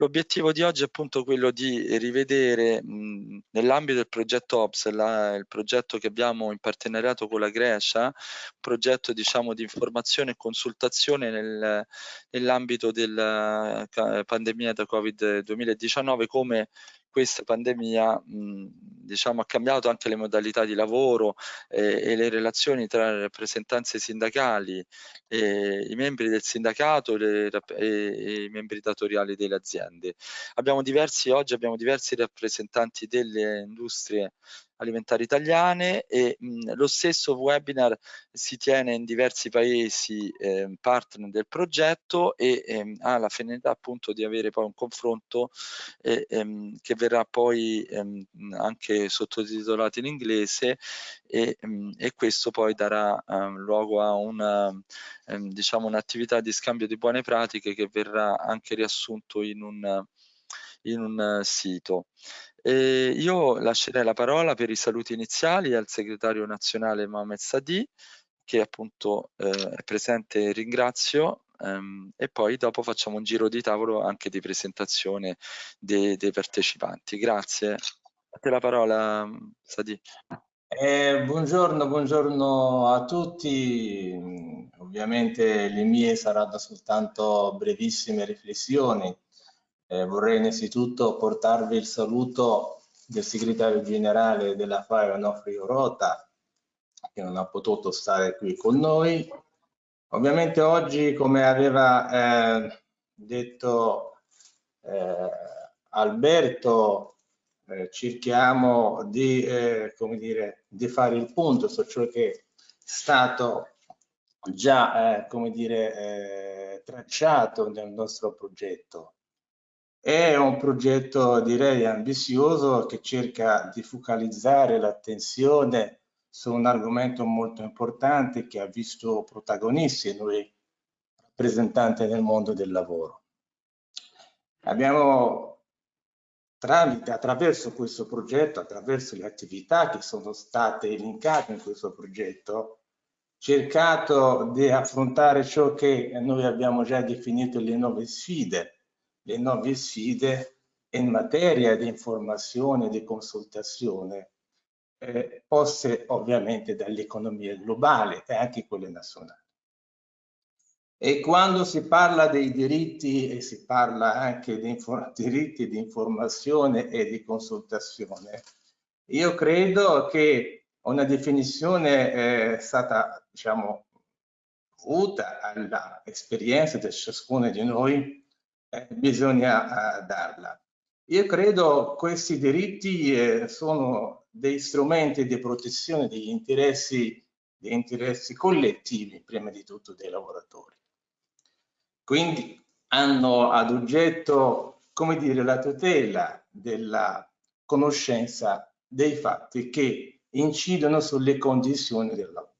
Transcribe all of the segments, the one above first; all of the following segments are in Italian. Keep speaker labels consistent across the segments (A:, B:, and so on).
A: L'obiettivo di oggi è appunto quello di rivedere nell'ambito del progetto OPS, la, il progetto che abbiamo in partenariato con la Grecia, un progetto diciamo di informazione e consultazione nel, nell'ambito della pandemia da Covid 2019 come questa pandemia mh, diciamo, ha cambiato anche le modalità di lavoro eh, e le relazioni tra le rappresentanze sindacali, eh, i membri del sindacato le, e, e, i membri datoriali delle aziende. Abbiamo diversi, oggi abbiamo diversi rappresentanti delle industrie alimentari italiane e mh, lo stesso webinar si tiene in diversi paesi eh, partner del progetto e ehm, ha la finalità appunto di avere poi un confronto eh, ehm, che verrà poi ehm, anche sottotitolato in inglese e, e questo poi darà luogo a una diciamo un'attività di scambio di buone pratiche che verrà anche riassunto in un in un sito. E io lascerei la parola per i saluti iniziali al segretario nazionale Mohamed Sadi, che appunto eh, è presente e ringrazio, ehm, e poi dopo facciamo un giro di tavolo anche di presentazione dei, dei partecipanti. Grazie. A te la parola, Sadi.
B: Eh, buongiorno, buongiorno a tutti. Ovviamente le mie saranno soltanto brevissime riflessioni eh, vorrei innanzitutto portarvi il saluto del segretario generale della FAI Onofrio Rota, che non ha potuto stare qui con noi. Ovviamente oggi, come aveva eh, detto eh, Alberto, eh, cerchiamo di, eh, dire, di fare il punto su ciò che è stato già eh, dire, tracciato nel nostro progetto è un progetto direi ambizioso che cerca di focalizzare l'attenzione su un argomento molto importante che ha visto protagonisti noi rappresentanti nel mondo del lavoro. Abbiamo tramite, attraverso questo progetto, attraverso le attività che sono state elencate in questo progetto, cercato di affrontare ciò che noi abbiamo già definito le nuove sfide le nuove sfide in materia di informazione e di consultazione eh, poste ovviamente dall'economia globale e anche quelle nazionali. E quando si parla dei diritti e si parla anche di diritti di informazione e di consultazione, io credo che una definizione è stata, diciamo, avuta all'esperienza di ciascuno di noi eh, bisogna eh, darla. Io credo questi diritti eh, sono dei strumenti di protezione degli interessi, degli interessi collettivi, prima di tutto dei lavoratori. Quindi hanno ad oggetto, come dire, la tutela della conoscenza dei fatti che incidono sulle condizioni del lavoro.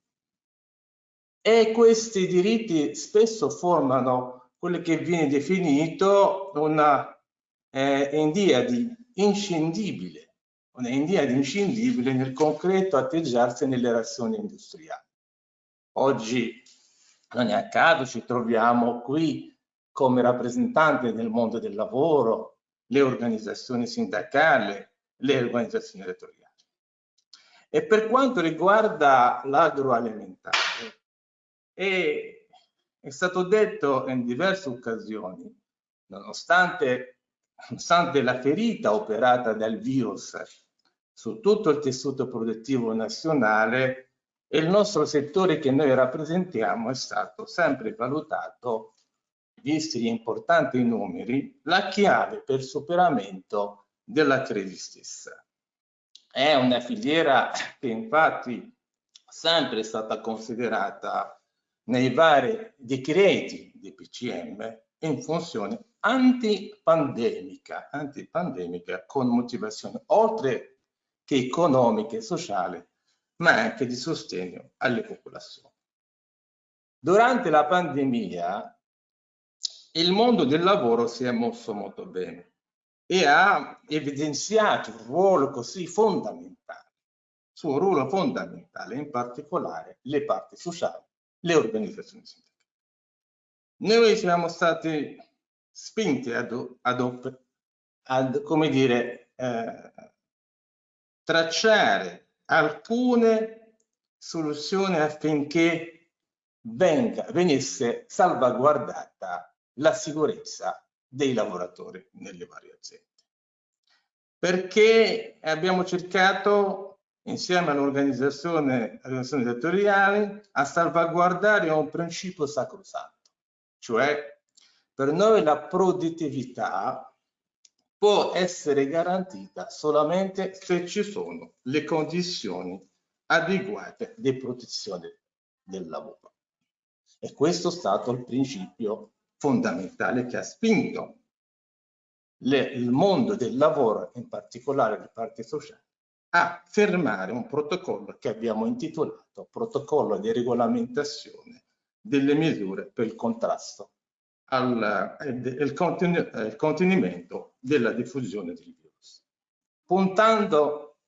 B: E questi diritti spesso formano quello che viene definito una eh, endiadi inscindibile, una endiadi inscindibile nel concreto atteggiarsi nelle relazioni industriali. Oggi non è a caso ci troviamo qui come rappresentanti del mondo del lavoro, le organizzazioni sindacali, le organizzazioni elettorali. E per quanto riguarda l'agroalimentare, è è stato detto in diverse occasioni, nonostante, nonostante la ferita operata dal virus su tutto il tessuto produttivo nazionale, il nostro settore che noi rappresentiamo è stato sempre valutato, visti gli importanti numeri, la chiave per superamento della crisi stessa. È una filiera che infatti sempre è stata considerata nei vari decreti di PCM in funzione antipandemica, antipandemica con motivazione oltre che economica e sociale, ma anche di sostegno alle popolazioni. Durante la pandemia il mondo del lavoro si è mosso molto bene e ha evidenziato un ruolo così fondamentale, suo ruolo fondamentale, in particolare le parti sociali le organizzazioni sindacali. Noi siamo stati spinti ad, ad, ad come dire, eh, tracciare alcune soluzioni affinché venga, venisse salvaguardata la sicurezza dei lavoratori nelle varie aziende. Perché abbiamo cercato, insieme all'organizzazione, settoriali, a salvaguardare un principio sacrosanto, cioè per noi la produttività può essere garantita solamente se ci sono le condizioni adeguate di protezione del lavoro. E questo è stato il principio fondamentale che ha spinto le, il mondo del lavoro, in particolare le parti sociali, a firmare un protocollo che abbiamo intitolato Protocollo di regolamentazione delle misure per il contrasto al il contenimento della diffusione del virus, puntando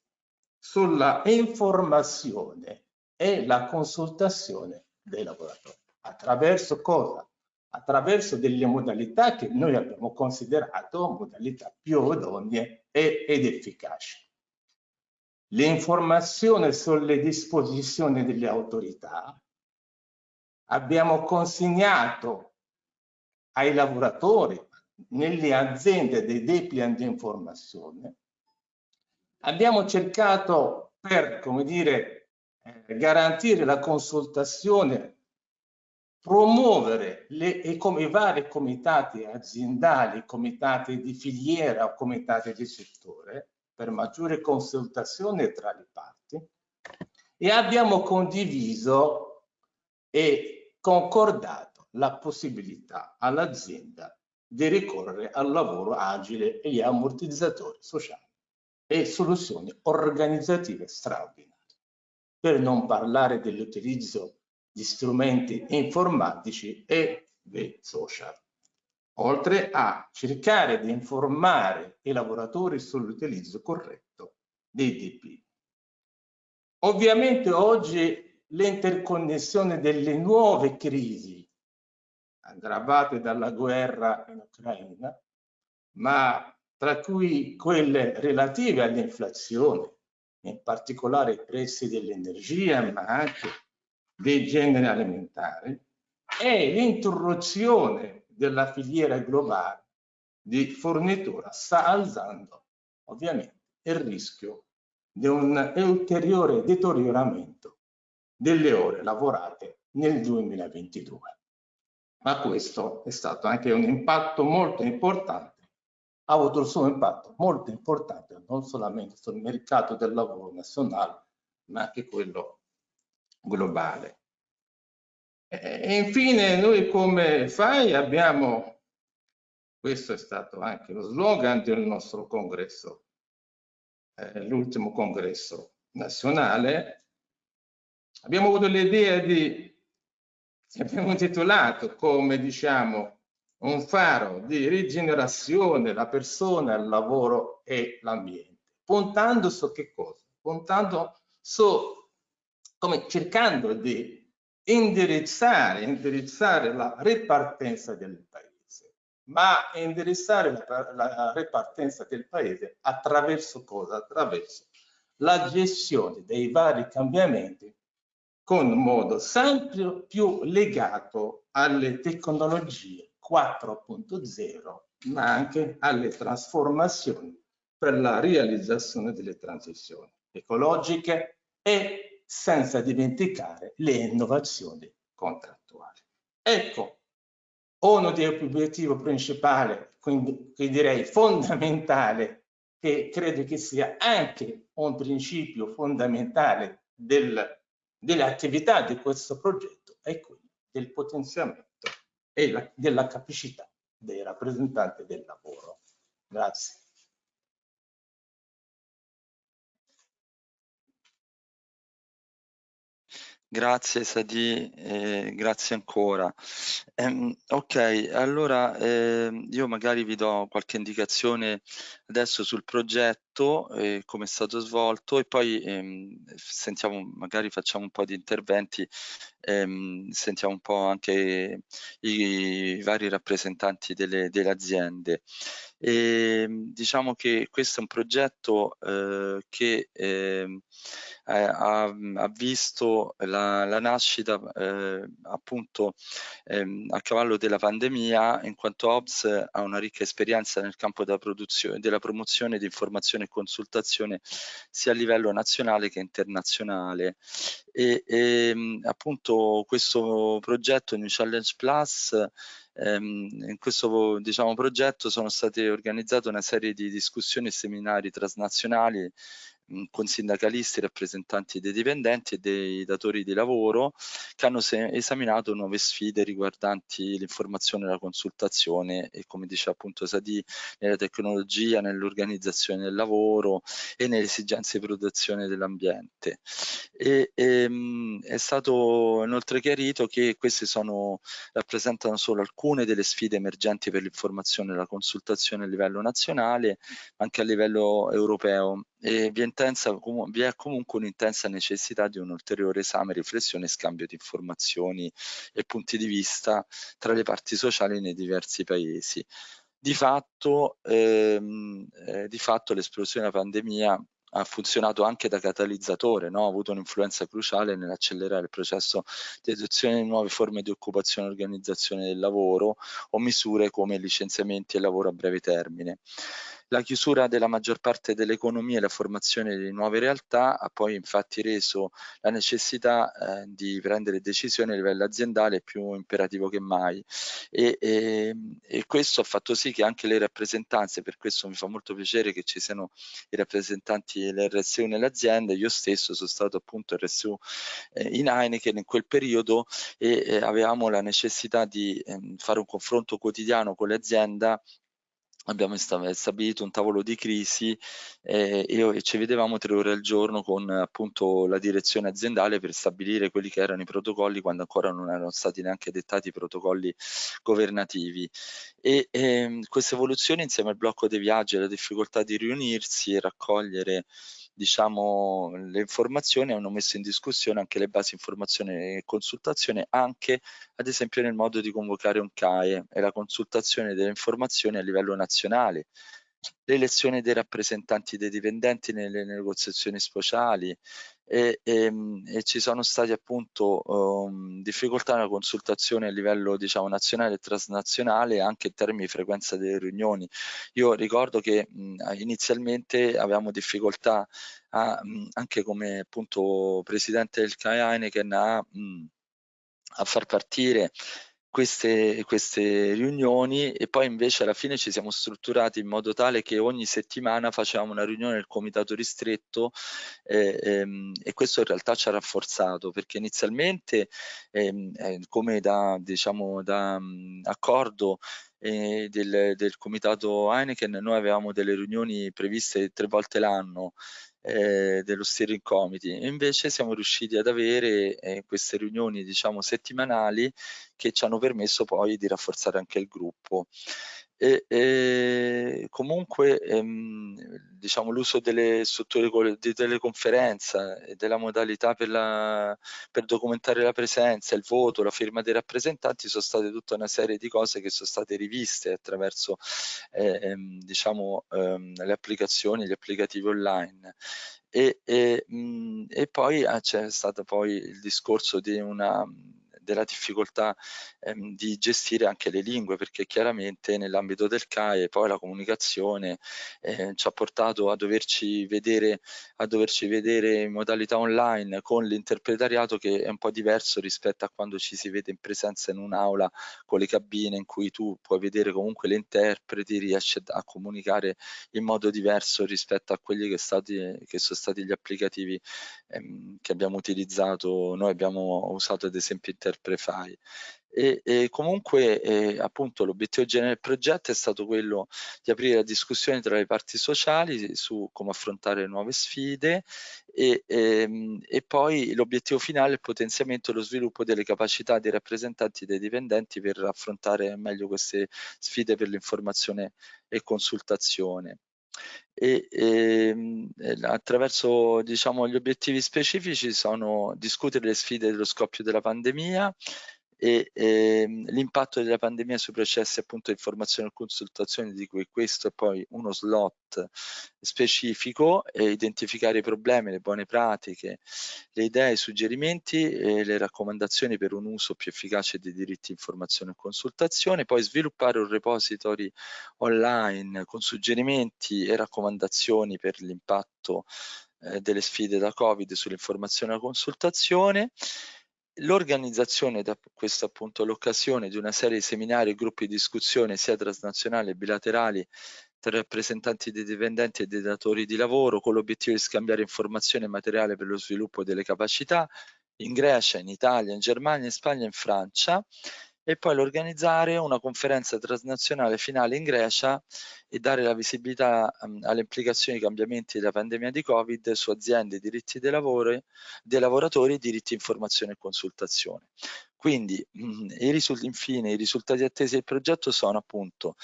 B: sulla informazione e la consultazione dei lavoratori. Attraverso cosa? Attraverso delle modalità che noi abbiamo considerato modalità più idonee ed efficaci. L'informazione sulle disposizioni delle autorità abbiamo consegnato ai lavoratori nelle aziende dei dei di informazione, abbiamo cercato per, come dire, eh, garantire la consultazione, promuovere le, e come i vari comitati aziendali, comitati di filiera o comitati di settore, per maggiore consultazione tra le parti, e abbiamo condiviso e concordato la possibilità all'azienda di ricorrere al lavoro agile e ammortizzatori sociali e soluzioni organizzative straordinarie. Per non parlare dell'utilizzo di strumenti informatici e dei social, oltre a cercare di informare i lavoratori sull'utilizzo corretto dei DP. Ovviamente oggi l'interconnessione delle nuove crisi aggravate dalla guerra in Ucraina, ma tra cui quelle relative all'inflazione, in particolare i prezzi dell'energia, ma anche dei generi alimentari, e l'interruzione della filiera globale di fornitura sta alzando ovviamente il rischio di un ulteriore deterioramento delle ore lavorate nel 2022 ma questo è stato anche un impatto molto importante, ha avuto il suo impatto molto importante non solamente sul mercato del lavoro nazionale, ma anche quello globale. E infine noi come FAI? Abbiamo, questo è stato anche lo slogan del nostro congresso, eh, l'ultimo congresso nazionale, abbiamo avuto l'idea di abbiamo intitolato come diciamo un faro di rigenerazione la persona, il lavoro e l'ambiente, puntando su che cosa? Puntando su come cercando di indirizzare, indirizzare la ripartenza del paese, ma indirizzare la, ripartenza del paese attraverso cosa? Attraverso la gestione dei vari cambiamenti con modo sempre più legato alle tecnologie 4.0, ma anche alle trasformazioni per la realizzazione delle transizioni ecologiche e senza dimenticare le innovazioni contrattuali. Ecco, uno degli obiettivi principali, quindi direi fondamentale, che credo che sia anche un principio fondamentale del delle attività di questo progetto è quello del potenziamento e la, della capacità dei rappresentanti del lavoro. Grazie.
A: Grazie Sadi, eh, grazie ancora. Eh, ok, allora eh, io magari vi do qualche indicazione adesso sul progetto, eh, come è stato svolto e poi ehm, sentiamo, magari facciamo un po' di interventi, ehm, sentiamo un po' anche i, i vari rappresentanti delle, delle aziende. E, diciamo che questo è un progetto eh, che eh, ha, ha, visto la, la nascita eh, appunto ehm, a cavallo della pandemia in quanto OBS ha una ricca esperienza nel campo della, della promozione di informazione e consultazione sia a livello nazionale che internazionale. E, e ehm, appunto questo progetto New Challenge Plus ehm, in questo diciamo, progetto sono state organizzate una serie di discussioni e seminari transnazionali con sindacalisti, rappresentanti dei dipendenti e dei datori di lavoro che hanno esaminato nuove sfide riguardanti l'informazione e la consultazione e come dice appunto Sadi nella tecnologia, nell'organizzazione del lavoro e nelle esigenze di protezione dell'ambiente. E, e, è stato inoltre chiarito che queste sono, rappresentano solo alcune delle sfide emergenti per l'informazione e la consultazione a livello nazionale, anche a livello europeo e vi, intensa, vi è comunque un'intensa necessità di un ulteriore esame, riflessione e scambio di informazioni e punti di vista tra le parti sociali nei diversi paesi. Di fatto, ehm, eh, fatto l'esplosione della pandemia ha funzionato anche da catalizzatore, no? ha avuto un'influenza cruciale nell'accelerare il processo di adozione di nuove forme di occupazione e organizzazione del lavoro o misure come licenziamenti e lavoro a breve termine. La chiusura della maggior parte dell'economia e la formazione di nuove realtà ha poi infatti reso la necessità eh, di prendere decisioni a livello aziendale più imperativo che mai. E, e, e, questo ha fatto sì che anche le rappresentanze, per questo mi fa molto piacere che ci siano i rappresentanti dell'RSU nell'azienda, io stesso sono stato appunto RSU eh, in Heineken in quel periodo e eh, avevamo la necessità di ehm, fare un confronto quotidiano con l'azienda abbiamo stabilito un tavolo di crisi eh, e ci vedevamo tre ore al giorno con appunto la direzione aziendale per stabilire quelli che erano i protocolli quando ancora non erano stati neanche dettati i protocolli governativi. E eh, queste evoluzioni insieme al blocco dei viaggi e la difficoltà di riunirsi e raccogliere diciamo, le informazioni hanno messo in discussione anche le basi informazione e consultazione, anche ad esempio nel modo di convocare un CAE e la consultazione delle informazioni a livello nazionale, l'elezione dei rappresentanti dei dipendenti nelle negoziazioni speciali, e, e, ehm, e, ci sono stati appunto um, difficoltà nella consultazione a livello diciamo nazionale e transnazionale anche in termini di frequenza delle riunioni. Io ricordo che mh, inizialmente avevamo difficoltà a, mh, anche come appunto presidente del CAE Heineken a, mh, a far partire queste, queste riunioni e poi invece alla fine ci siamo strutturati in modo tale che ogni settimana facevamo una riunione del comitato ristretto eh, ehm, e questo in realtà ci ha rafforzato perché inizialmente ehm, eh, come da, diciamo, da mh, accordo eh, del, del comitato Heineken noi avevamo delle riunioni previste tre volte l'anno eh, dello steering committee. Invece siamo riusciti ad avere eh, queste riunioni diciamo settimanali che ci hanno permesso poi di rafforzare anche il gruppo e, e comunque ehm, diciamo, l'uso delle strutture di teleconferenza e della modalità per, la, per, documentare la presenza, il voto, la firma dei rappresentanti sono state tutta una serie di cose che sono state riviste attraverso eh, ehm, diciamo, ehm, le applicazioni, gli applicativi online. E, e, mh, e poi ah, c'è stato poi il discorso di una della difficoltà ehm, di gestire anche le lingue perché chiaramente nell'ambito del CAE poi la comunicazione eh, ci ha portato a doverci vedere a doverci vedere in modalità online con l'interpretariato che è un po' diverso rispetto a quando ci si vede in presenza in un'aula con le cabine in cui tu puoi vedere comunque le interpreti riesci a comunicare in modo diverso rispetto a quelli che, stati, che sono stati gli applicativi ehm, che abbiamo utilizzato. Noi abbiamo usato ad esempio internet prefai. E, e comunque eh, appunto l'obiettivo generale del progetto è stato quello di aprire la discussione tra le parti sociali su come affrontare nuove sfide e, e, ehm, e poi l'obiettivo finale è il potenziamento e lo sviluppo delle capacità dei rappresentanti dei dipendenti per affrontare meglio queste sfide per l'informazione e consultazione e, ehm, e attraverso diciamo, gli obiettivi specifici sono discutere le sfide dello scoppio della pandemia, e ehm, l'impatto della pandemia sui processi appunto di informazione e consultazione di cui questo è poi uno slot specifico e identificare i problemi, le buone pratiche, le idee, i suggerimenti e le raccomandazioni per un uso più efficace dei diritti di informazione e consultazione, poi sviluppare un repository online con suggerimenti e raccomandazioni per l'impatto eh, delle sfide da Covid sull'informazione e la consultazione L'organizzazione da questa appunto l'occasione di una serie di seminari e gruppi di discussione sia transnazionali che bilaterali tra rappresentanti dei dipendenti e dei datori di lavoro con l'obiettivo di scambiare informazioni e materiale per lo sviluppo delle capacità in Grecia, in Italia, in Germania, in Spagna e in Francia e poi l'organizzare una conferenza transnazionale finale in Grecia e dare la visibilità um, alle implicazioni dei cambiamenti della pandemia di Covid su aziende, diritti dei, lavori, dei lavoratori, diritti informazione e consultazione. Quindi, mh, i infine, i risultati attesi del progetto sono appunto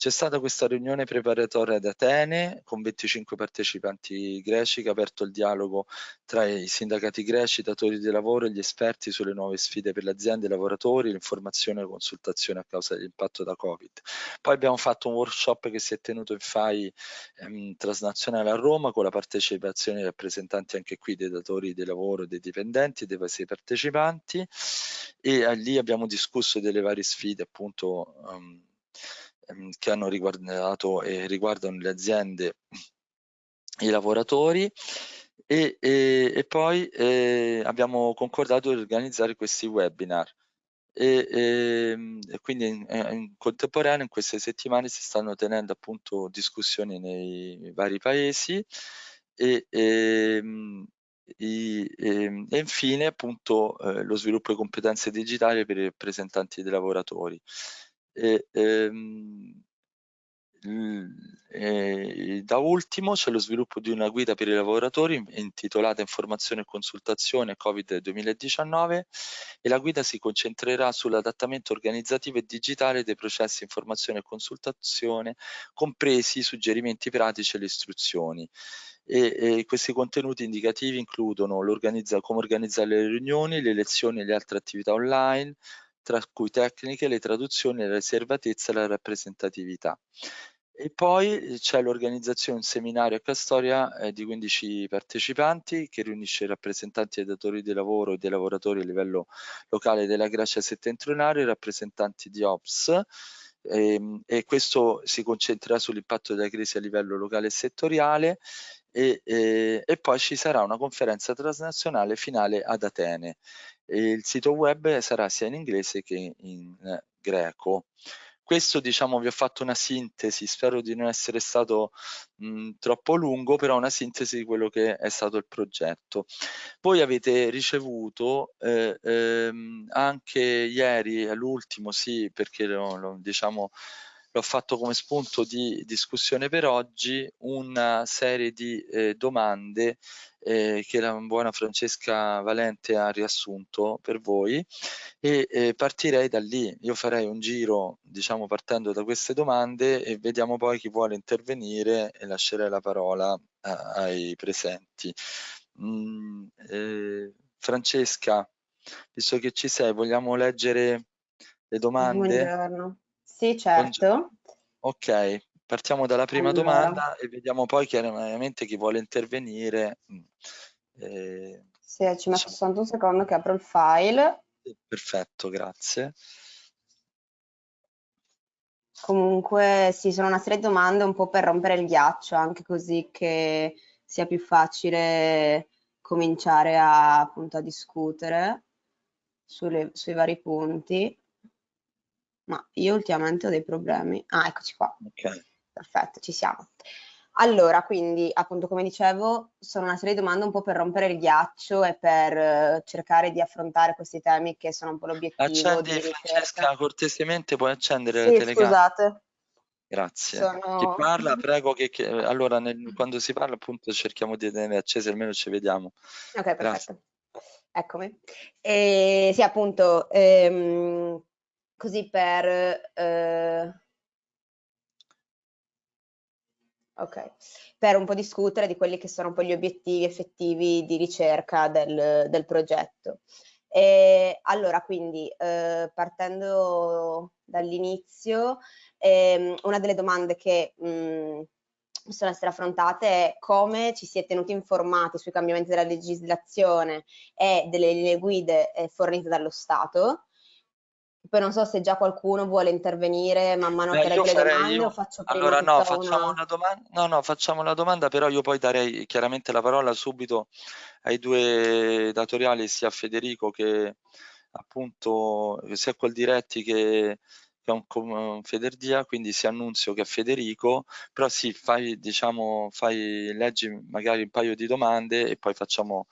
A: c'è stata questa riunione preparatoria ad Atene con 25 partecipanti greci che ha aperto il dialogo tra i sindacati greci, i datori di lavoro e gli esperti sulle nuove sfide per le aziende, i lavoratori, l'informazione e la consultazione a causa dell'impatto da Covid. Poi abbiamo fatto un workshop che si è tenuto in FAI ehm, transnazionale a Roma con la partecipazione dei rappresentanti anche qui dei datori di lavoro, dei dipendenti, dei paesi partecipanti e eh, lì abbiamo discusso delle varie sfide appunto um, Ehm, che hanno riguardato e riguardano le aziende, i lavoratori e, e, e poi eh, abbiamo concordato di organizzare questi webinar. E, ehm, e quindi in, in, contemporanea in queste settimane si stanno tenendo appunto discussioni nei vari paesi e, e, ehm, e infine appunto eh, lo sviluppo di competenze digitali per i rappresentanti dei lavoratori. E, ehm, e da ultimo c'è lo sviluppo di una guida per i lavoratori intitolata Informazione e consultazione Covid 2019 e la guida si concentrerà sull'adattamento organizzativo e digitale dei processi informazione e consultazione, compresi i suggerimenti pratici e le istruzioni. E, e questi contenuti indicativi includono come organizzare le riunioni, le lezioni e le altre attività online, tra cui tecniche, le traduzioni, la riservatezza e la rappresentatività. E poi eh, c'è l'organizzazione un seminario a Castoria eh, di 15 partecipanti che riunisce rappresentanti dei datori di lavoro e dei lavoratori a livello locale della Grecia settentrionale, rappresentanti di OPS e, ehm, e questo si concentrerà sull'impatto della crisi a livello locale e settoriale e, e, e, poi ci sarà una conferenza transnazionale finale ad Atene. Il sito web sarà sia in inglese che in eh, greco questo diciamo vi ho fatto una sintesi, spero di non essere stato mh, troppo lungo, però una sintesi di quello che è stato il progetto. Voi avete ricevuto eh, ehm, anche ieri, all'ultimo sì, perché lo, lo, diciamo l'ho fatto come spunto di discussione per oggi, una serie di eh, domande eh, che la buona Francesca Valente ha riassunto per voi e eh, partirei da lì. Io farei un giro, diciamo, partendo da queste domande e vediamo poi chi vuole intervenire e lascerei la parola a, ai presenti. Mm, eh, Francesca, visto che ci sei, vogliamo leggere le domande?
C: Buongiorno. Sì, certo.
A: Ok, partiamo dalla prima allora. domanda e vediamo poi chiaramente chi vuole intervenire.
C: Mm, eh, sì, ci metto diciamo. soltanto un secondo che apro il file.
A: Perfetto, grazie.
C: Comunque sì, sono una serie di domande un po' per rompere il ghiaccio, anche così che sia più facile cominciare a, appunto, a discutere sulle, sui vari punti ma io ultimamente ho dei problemi. Ah, eccoci qua.
A: Ok.
C: Perfetto, ci siamo. Allora, quindi appunto come dicevo, sono una serie di domande un po' per rompere il ghiaccio e per uh, cercare di affrontare questi temi che sono un po' l'obiettivo.
A: Accendi Francesca, cortesemente puoi accendere
C: sì,
A: la telecamera.
C: scusate.
A: Grazie.
C: Sono...
A: Chi parla, prego che, che allora nel, quando si parla appunto cerchiamo di tenere accese, almeno ci vediamo.
C: Ok, perfetto. Grazie. Eccomi. E, sì, appunto, ehm, così per... Eh, Ok, per un po' discutere di quelli che sono un po' gli obiettivi effettivi di ricerca del, del progetto. E allora, quindi, eh, partendo dall'inizio, ehm, una delle domande che mh, mm, possono essere affrontate è come ci si è tenuti informati sui cambiamenti della legislazione e delle linee guide eh, fornite dallo Stato, poi non so se già qualcuno vuole intervenire man mano
A: Beh,
C: che leggo le domande
A: io...
C: o faccio prima
A: Allora no, facciamo
C: una...
A: una domanda. No, no, facciamo la domanda, però io poi darei chiaramente la parola subito ai due datoriali, sia a Federico che appunto sia quel diretti che, che è un, un Federdia, quindi sia Annunzio che a Federico, però sì, fai, diciamo, fai, leggi magari un paio di domande e poi facciamo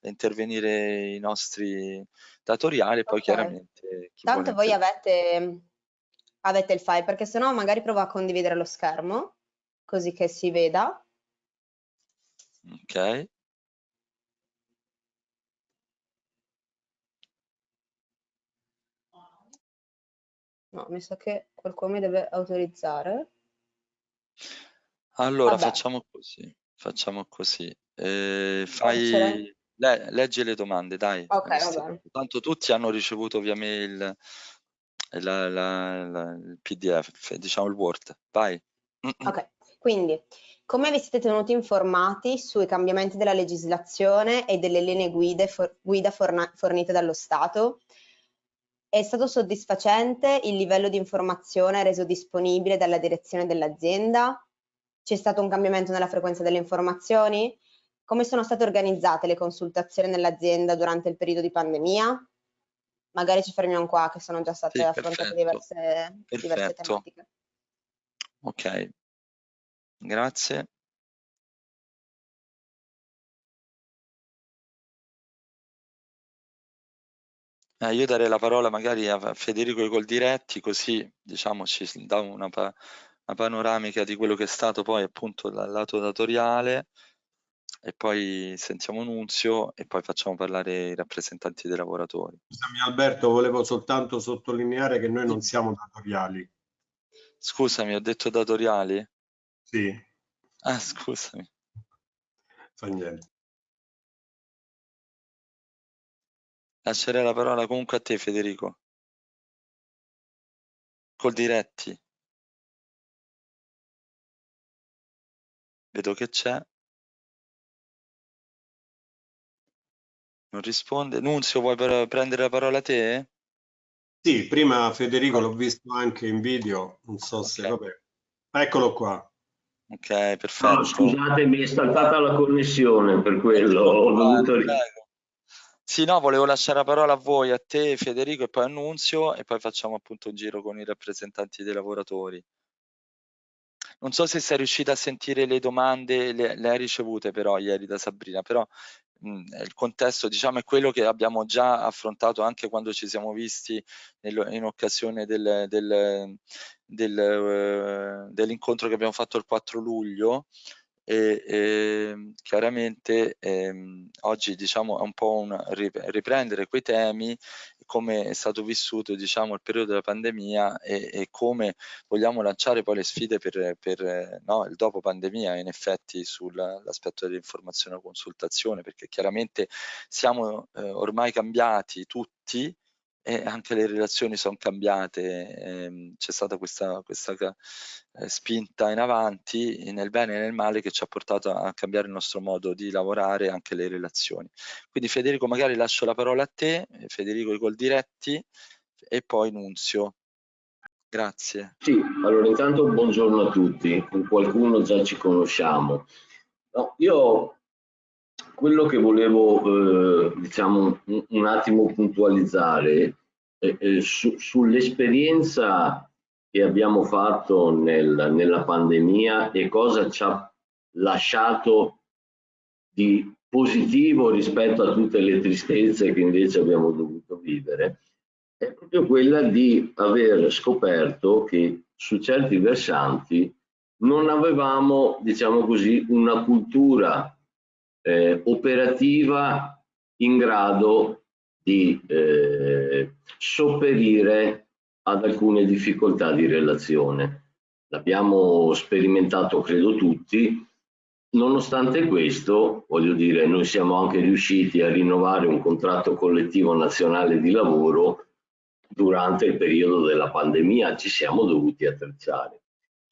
A: intervenire i nostri datoriali e poi okay. chiaramente...
C: Tanto voi avete, avete il file, perché sennò magari provo a condividere lo schermo, così che si veda.
A: Ok.
C: No, mi sa che qualcuno mi deve autorizzare.
A: Allora, Vabbè. facciamo così. Facciamo così. Eh, fai... Le, leggi le domande, dai.
C: Ok, va bene.
A: Tanto tutti hanno ricevuto via mail la, la, la, il PDF, diciamo il Word. Vai.
C: Ok, quindi come vi siete tenuti informati sui cambiamenti della legislazione e delle linee guide for, guida forna, fornite dallo Stato? È stato soddisfacente il livello di informazione reso disponibile dalla direzione dell'azienda? C'è stato un cambiamento nella frequenza delle informazioni? Come sono state organizzate le consultazioni nell'azienda durante il periodo di pandemia? Magari ci fermiamo qua, che sono già state sì, affrontate diverse, diverse tematiche.
A: Ok, grazie. Eh, io darei la parola magari a Federico i Coldiretti, così diciamo ci dà una, una panoramica di quello che è stato poi appunto dal lato datoriale e poi sentiamo Nunzio e poi facciamo parlare i rappresentanti dei lavoratori.
D: Scusami Alberto, volevo soltanto sottolineare che noi non siamo datoriali.
A: Scusami, ho detto datoriali?
D: Sì.
A: Ah, scusami.
D: Fa niente.
A: Lascerei la parola comunque a te Federico. Col diretti. Vedo che c'è. Non risponde. Nunzio, vuoi prendere la parola te?
D: Sì, prima Federico l'ho visto anche in video, non so okay. se vabbè. Eccolo qua.
A: Ok, perfetto. No,
E: scusate, mi è saltata la connessione, per quello ho dovuto...
A: Sì, no, volevo lasciare la parola a voi, a te Federico e poi a Nunzio e poi facciamo appunto un giro con i rappresentanti dei lavoratori. Non so se sei riuscita a sentire le domande, le, le hai ricevute però ieri da Sabrina, però il contesto diciamo è quello che abbiamo già affrontato anche quando ci siamo visti nel, in occasione del, del, del, uh, dell'incontro che abbiamo fatto il 4 luglio e, e chiaramente ehm, oggi diciamo è un po' un riprendere quei temi come è stato vissuto diciamo il periodo della pandemia e, e come vogliamo lanciare poi le sfide per, per no, il dopo pandemia in effetti sull'aspetto dell'informazione e consultazione perché chiaramente siamo eh, ormai cambiati tutti e anche le relazioni sono cambiate, ehm, c'è stata questa, questa eh, spinta in avanti nel bene e nel male che ci ha portato a cambiare il nostro modo di lavorare anche le relazioni. Quindi Federico magari lascio la parola a te, Federico i gol diretti e poi Nunzio. Grazie.
E: Sì, allora intanto buongiorno a tutti, con qualcuno già ci conosciamo. No, io quello che volevo eh, diciamo un, un, attimo puntualizzare eh, su, sull'esperienza che abbiamo fatto nel, nella pandemia e cosa ci ha lasciato di positivo rispetto a tutte le tristezze che invece abbiamo dovuto vivere è proprio quella di aver scoperto che su certi versanti non avevamo, diciamo così, una cultura eh, operativa in grado di eh, sopperire ad alcune difficoltà di relazione. L'abbiamo sperimentato, credo tutti, Nonostante questo, voglio dire, noi siamo anche riusciti a rinnovare un contratto collettivo nazionale di lavoro durante il periodo della pandemia, ci siamo dovuti attrezzare.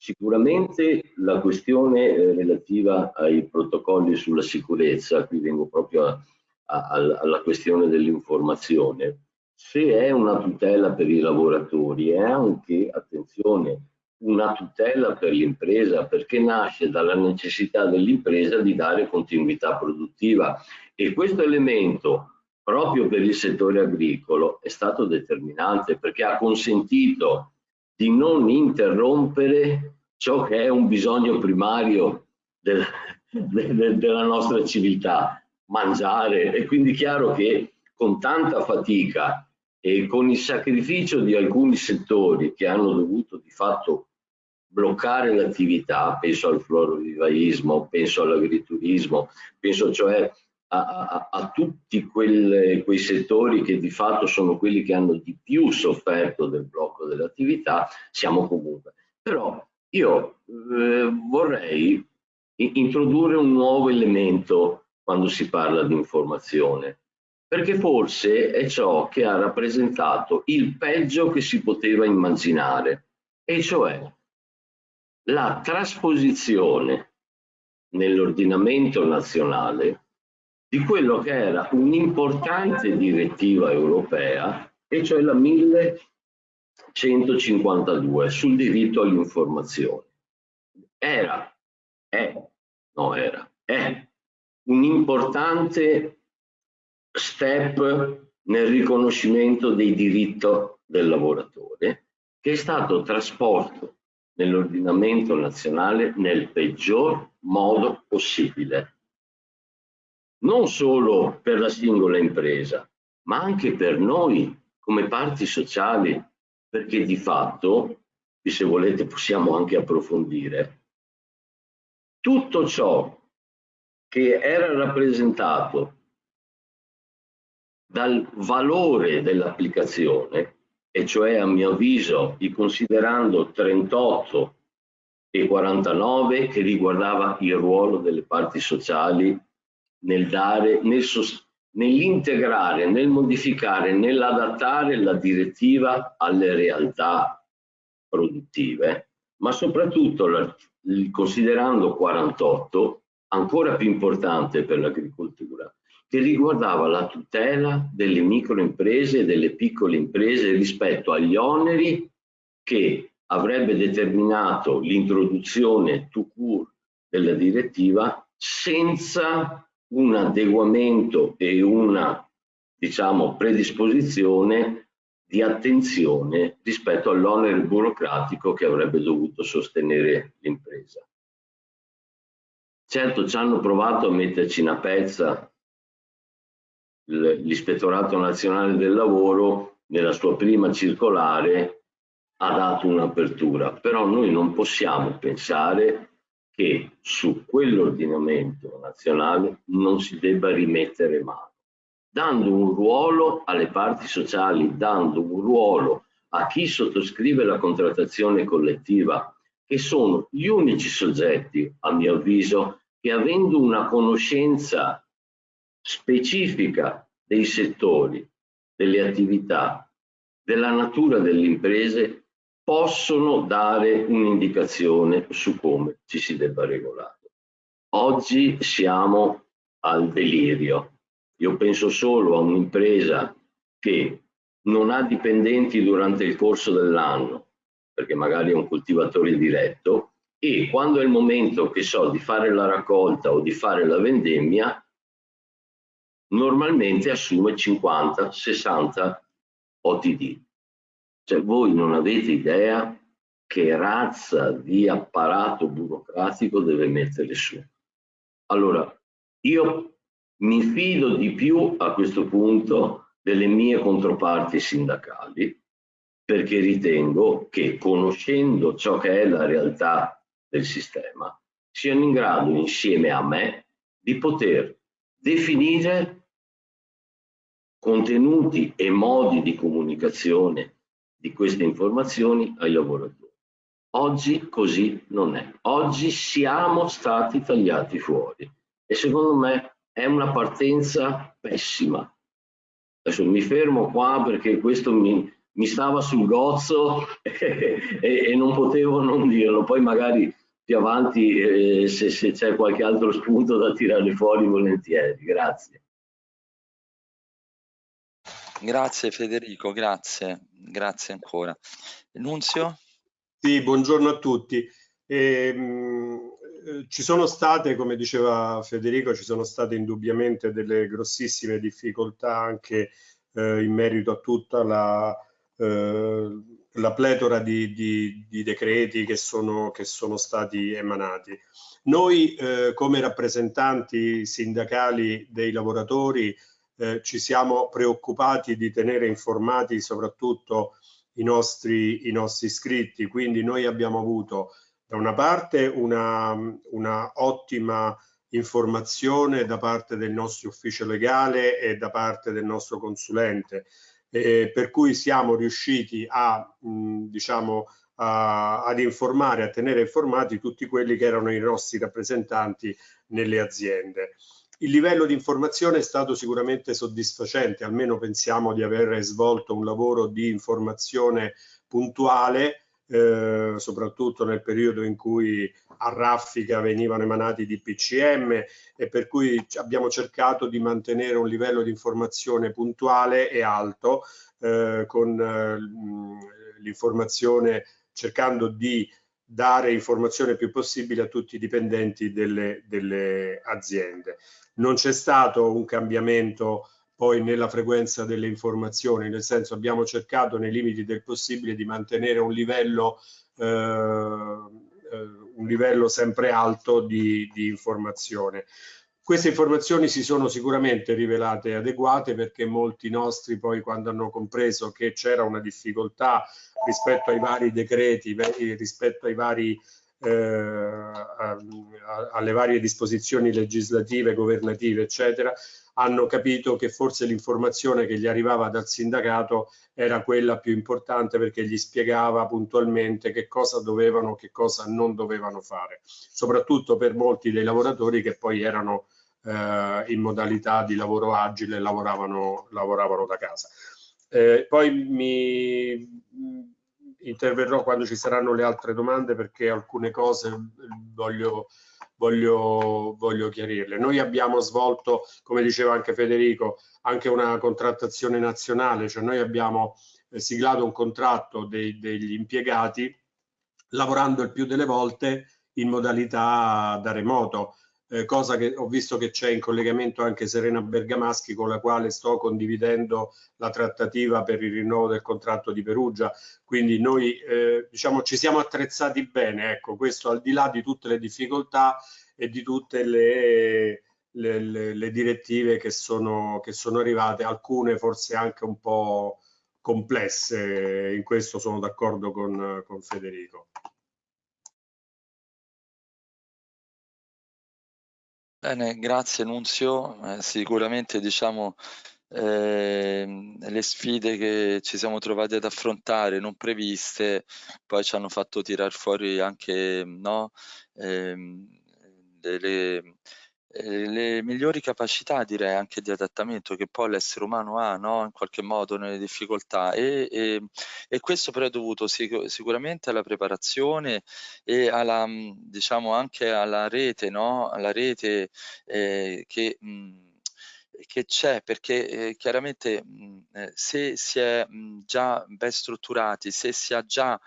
E: Sicuramente la questione eh, relativa ai protocolli sulla sicurezza, qui vengo proprio a, a, alla questione dell'informazione, se è una tutela per i lavoratori è anche, attenzione, una tutela per l'impresa perché nasce dalla necessità dell'impresa di dare continuità produttiva. E questo elemento proprio per il settore agricolo è stato determinante perché ha consentito di non interrompere ciò che è un bisogno primario del, de, de, della nostra civiltà, mangiare. E quindi chiaro che con tanta fatica e con il sacrificio di alcuni settori che hanno dovuto di fatto bloccare l'attività, penso al florovivaismo, penso all'agriturismo, penso cioè a, a, tutti quelle, quei settori che di fatto sono quelli che hanno di più sofferto del blocco dell'attività, siamo comunque. Però io eh, vorrei introdurre un nuovo elemento quando si parla di informazione, perché forse è ciò che ha rappresentato il peggio che si poteva immaginare, e cioè la trasposizione nell'ordinamento nazionale di quello che era un'importante direttiva europea, e cioè la 1152 sul diritto all'informazione. Era, è, no era, è un importante step nel riconoscimento dei diritti del lavoratore che è stato trasportato nell'ordinamento nazionale nel peggior modo possibile. Non solo per la singola impresa, ma anche per noi come parti sociali, perché di fatto, se volete possiamo anche approfondire, tutto ciò che era rappresentato dal valore dell'applicazione e cioè a mio avviso i considerando 38 e 49 che riguardava il ruolo delle parti sociali nel dare, nel nell'integrare, nel modificare, nell'adattare la direttiva alle realtà produttive, ma soprattutto considerando 48 ancora più importante per l'agricoltura, che riguardava la tutela delle microimprese e delle piccole imprese rispetto agli oneri che avrebbe determinato l'introduzione to cure della direttiva senza un adeguamento e una diciamo predisposizione di attenzione rispetto all'onere burocratico che avrebbe dovuto sostenere l'impresa. Certo ci hanno provato a metterci una pezza l'Ispettorato Nazionale del Lavoro nella sua prima circolare ha dato un'apertura, però noi non possiamo pensare che su quell'ordinamento nazionale non si debba rimettere mano, dando un ruolo alle parti sociali, dando un ruolo a chi sottoscrive la contrattazione collettiva, che sono gli unici soggetti, a mio avviso, che avendo una conoscenza specifica dei settori, delle attività, della natura delle imprese possono dare un'indicazione su come ci si debba regolare. Oggi siamo al delirio. Io penso solo a un'impresa che non ha dipendenti durante il corso dell'anno, perché magari è un coltivatore diretto, e quando è il momento che so di fare la raccolta o di fare la vendemmia, normalmente assume 50-60 OTD. Cioè voi non avete idea che razza di apparato burocratico deve mettere su. Allora, io mi fido di più a questo punto delle mie controparti sindacali perché ritengo che conoscendo ciò che è la realtà del sistema siano in grado insieme a me di poter definire contenuti e modi di comunicazione di queste informazioni ai lavoratori. Oggi così non è. Oggi siamo stati tagliati fuori e secondo me è una partenza pessima. Adesso mi fermo qua perché questo mi, mi stava sul gozzo e, e, non potevo non dirlo. Poi magari più avanti eh, se, se c'è qualche altro spunto da tirare fuori volentieri. Grazie.
A: Grazie Federico, grazie, grazie ancora. Nunzio?
D: Sì, buongiorno a tutti. Ehm, eh, ci sono state, come diceva Federico, ci sono state indubbiamente delle grossissime difficoltà anche eh, in merito a tutta la, eh, la pletora di, di, di, decreti che sono, che sono stati emanati. Noi eh, come rappresentanti sindacali dei lavoratori eh, ci siamo preoccupati di tenere informati soprattutto i nostri, i nostri iscritti. Quindi noi abbiamo avuto da una parte una, una ottima informazione da parte del nostro ufficio legale e da parte del nostro consulente, eh, per cui siamo riusciti a, mh, diciamo, a, ad informare, a tenere informati tutti quelli che erano i nostri rappresentanti nelle aziende. Il livello di informazione è stato sicuramente soddisfacente, almeno pensiamo di aver svolto un lavoro di informazione puntuale, eh, soprattutto nel periodo in cui a raffica venivano emanati di PCM e per cui abbiamo cercato di mantenere un livello di informazione puntuale e alto eh, con eh, l'informazione cercando di dare informazione più possibile a tutti i dipendenti delle, delle aziende non c'è stato un cambiamento poi nella frequenza delle informazioni, nel senso abbiamo cercato nei limiti del possibile di mantenere un livello, eh, eh, un livello sempre alto di, di informazione. Queste informazioni si sono sicuramente rivelate adeguate perché molti nostri poi quando hanno compreso che c'era una difficoltà rispetto ai vari decreti, rispetto ai vari eh, alle varie disposizioni legislative, governative, eccetera, hanno capito che forse l'informazione che gli arrivava dal sindacato era quella più importante perché gli spiegava puntualmente che cosa dovevano, che cosa non dovevano fare, soprattutto per molti dei lavoratori che poi erano eh, in modalità di lavoro agile lavoravano, lavoravano da casa. Eh, poi mi interverrò quando ci saranno le altre domande perché alcune cose voglio, voglio, voglio chiarirle. Noi abbiamo svolto, come diceva anche Federico, anche una contrattazione nazionale, cioè noi abbiamo eh, siglato un contratto dei, degli impiegati lavorando il più delle volte in modalità da remoto eh, cosa che ho visto che c'è in collegamento anche Serena Bergamaschi con la quale sto condividendo la trattativa per il rinnovo del contratto di Perugia. Quindi noi eh, diciamo ci siamo attrezzati bene, ecco, questo al di là di tutte le difficoltà e di tutte le, le, le, le direttive che sono, che sono arrivate, alcune forse anche un po' complesse, in questo sono d'accordo con, con Federico.
A: Bene, grazie Nunzio. Eh, sicuramente diciamo eh, le sfide che ci siamo trovati ad affrontare non previste poi ci hanno fatto tirar fuori anche no, eh, delle, eh, le migliori capacità direi anche di adattamento che poi l'essere umano ha no? in qualche modo nelle difficoltà e, e, e questo però è dovuto sic sicuramente alla preparazione e alla diciamo anche alla rete no? alla rete eh, che mh, che c'è perché eh, chiaramente mh, eh, se si è mh, già ben strutturati, se si ha già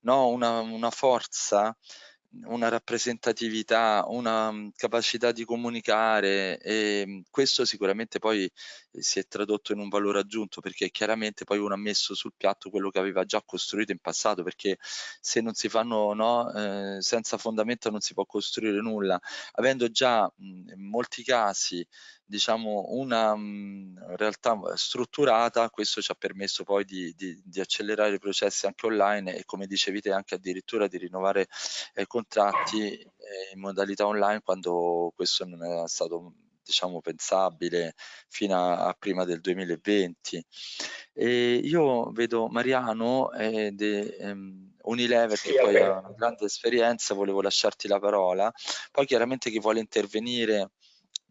A: no, una, una forza una rappresentatività, una mm, capacità di comunicare e mm, questo sicuramente poi si è tradotto in un valore aggiunto perché chiaramente poi uno ha messo sul piatto quello che aveva già costruito in passato perché se non si fanno no, eh, senza fondamento non si può costruire nulla. Avendo già mh, in molti casi diciamo una mh, realtà strutturata questo ci ha permesso poi di, di, di, accelerare i processi anche online e come dicevi te anche addirittura di rinnovare eh, contratti eh, in modalità online quando questo non era stato diciamo pensabile fino a, a prima del 2020 e io vedo Mariano ed ehm, Unilever sì, che poi ha una grande esperienza volevo lasciarti la parola poi chiaramente chi vuole intervenire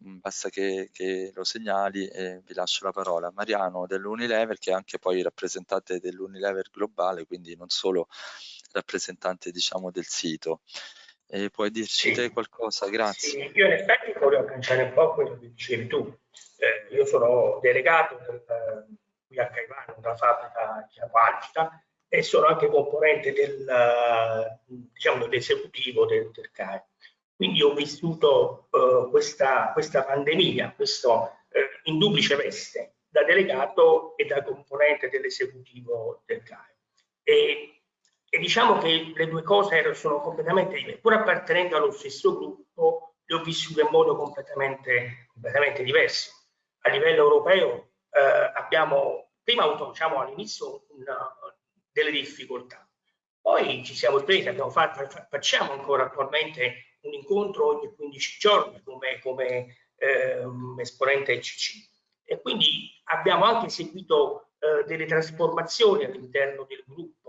A: Mm, basta che, che, lo segnali e vi lascio la parola. Mariano dell'Unilever che è anche poi rappresentante dell'Unilever globale, quindi non solo rappresentante diciamo del sito. E puoi dirci sì. te qualcosa? Grazie.
F: Sì, io in effetti voglio agganciare un po' quello che dicevi tu. Eh, io sono delegato del, qui a Caivano, della fabbrica Chiavalgita e sono anche componente del, diciamo, dell'esecutivo del, del CAE. Quindi ho vissuto uh, questa, questa, pandemia, questo uh, in duplice veste, da delegato e da componente dell'esecutivo del CAE. E, e, diciamo che le due cose sono completamente diverse. Pur appartenendo allo stesso gruppo, le ho vissute in modo completamente, completamente diverso. A livello europeo eh, abbiamo prima avuto diciamo, all'inizio delle difficoltà, poi ci siamo presi, abbiamo fatto, facciamo ancora attualmente un incontro ogni 15 giorni come, come eh, esponente ECC. E quindi abbiamo anche seguito eh, delle trasformazioni all'interno del gruppo.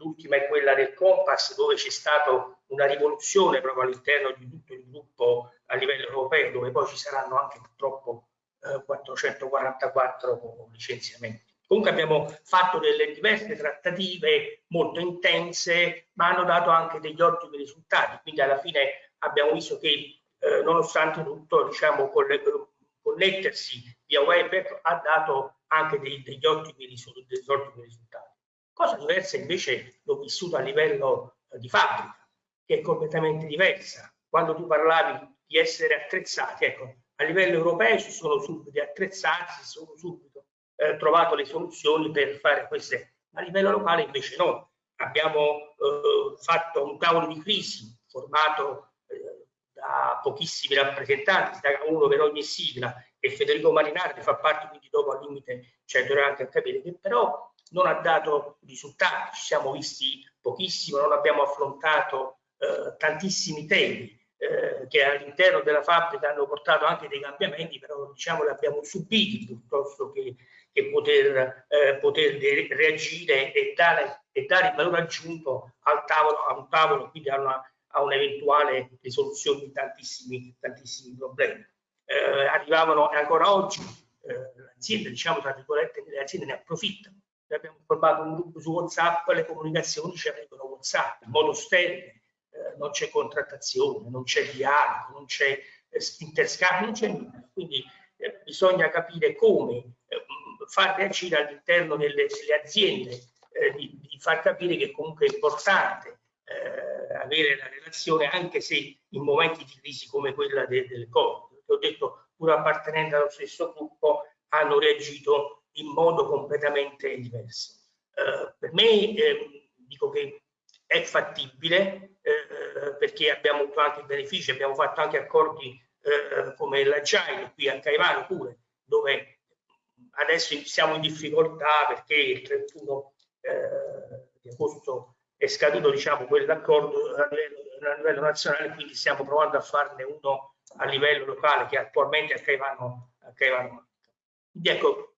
F: L'ultima è quella del Compass, dove c'è stata una rivoluzione proprio all'interno di tutto il gruppo a livello europeo, dove poi ci saranno anche purtroppo eh, 444 licenziamenti. Comunque abbiamo fatto delle diverse trattative molto intense, ma hanno dato anche degli ottimi risultati. Quindi alla fine abbiamo visto che eh, nonostante tutto diciamo, connettersi via web ha dato anche dei, degli, ottimi risultati, degli, ottimi risultati. Cosa diversa invece l'ho vissuto a livello eh, di fabbrica, che è completamente diversa. Quando tu parlavi di essere attrezzati, ecco, a livello europeo si sono subito attrezzati, si sono subito eh, trovato le soluzioni per fare queste, a livello locale invece no. Abbiamo eh, fatto un tavolo di crisi formato da pochissimi rappresentanti, da uno per ogni sigla, e Federico Marinari che fa parte quindi dopo al limite cioè dovrà anche capire che però non ha dato risultati, ci siamo visti pochissimo, non abbiamo affrontato eh, tantissimi temi eh, che all'interno della fabbrica hanno portato anche dei cambiamenti, però diciamo li abbiamo subiti piuttosto che, che poter, eh, poter reagire e dare, e dare il valore aggiunto al tavolo, a un tavolo, quindi a una a un'eventuale risoluzione di tantissimi, tantissimi problemi. Eh, arrivavano ancora oggi eh, l'azienda, diciamo tra virgolette, le aziende ne approfittano. Noi abbiamo formato un gruppo su WhatsApp, le comunicazioni ci arrivano WhatsApp in modo sterile, eh, non c'è contrattazione, non c'è dialogo, non c'è eh, interscambio, non c'è nulla. Quindi eh, bisogna capire come eh, far reagire all'interno delle, delle aziende, eh, di, di, far capire che comunque è importante eh, avere la relazione anche se in momenti di crisi come quella de, del Covid. Perché ho detto, pur appartenendo allo stesso gruppo, hanno reagito in modo completamente diverso. Eh, per me eh, dico che è fattibile eh, perché abbiamo avuto anche benefici, abbiamo fatto anche accordi eh, come l'Agile qui a Caivano pure, dove adesso siamo in difficoltà perché il 31 eh, di agosto è scaduto diciamo, quell'accordo a a livello nazionale, quindi stiamo provando a farne uno a livello locale che attualmente a Caivano. A Caivano. Quindi ecco,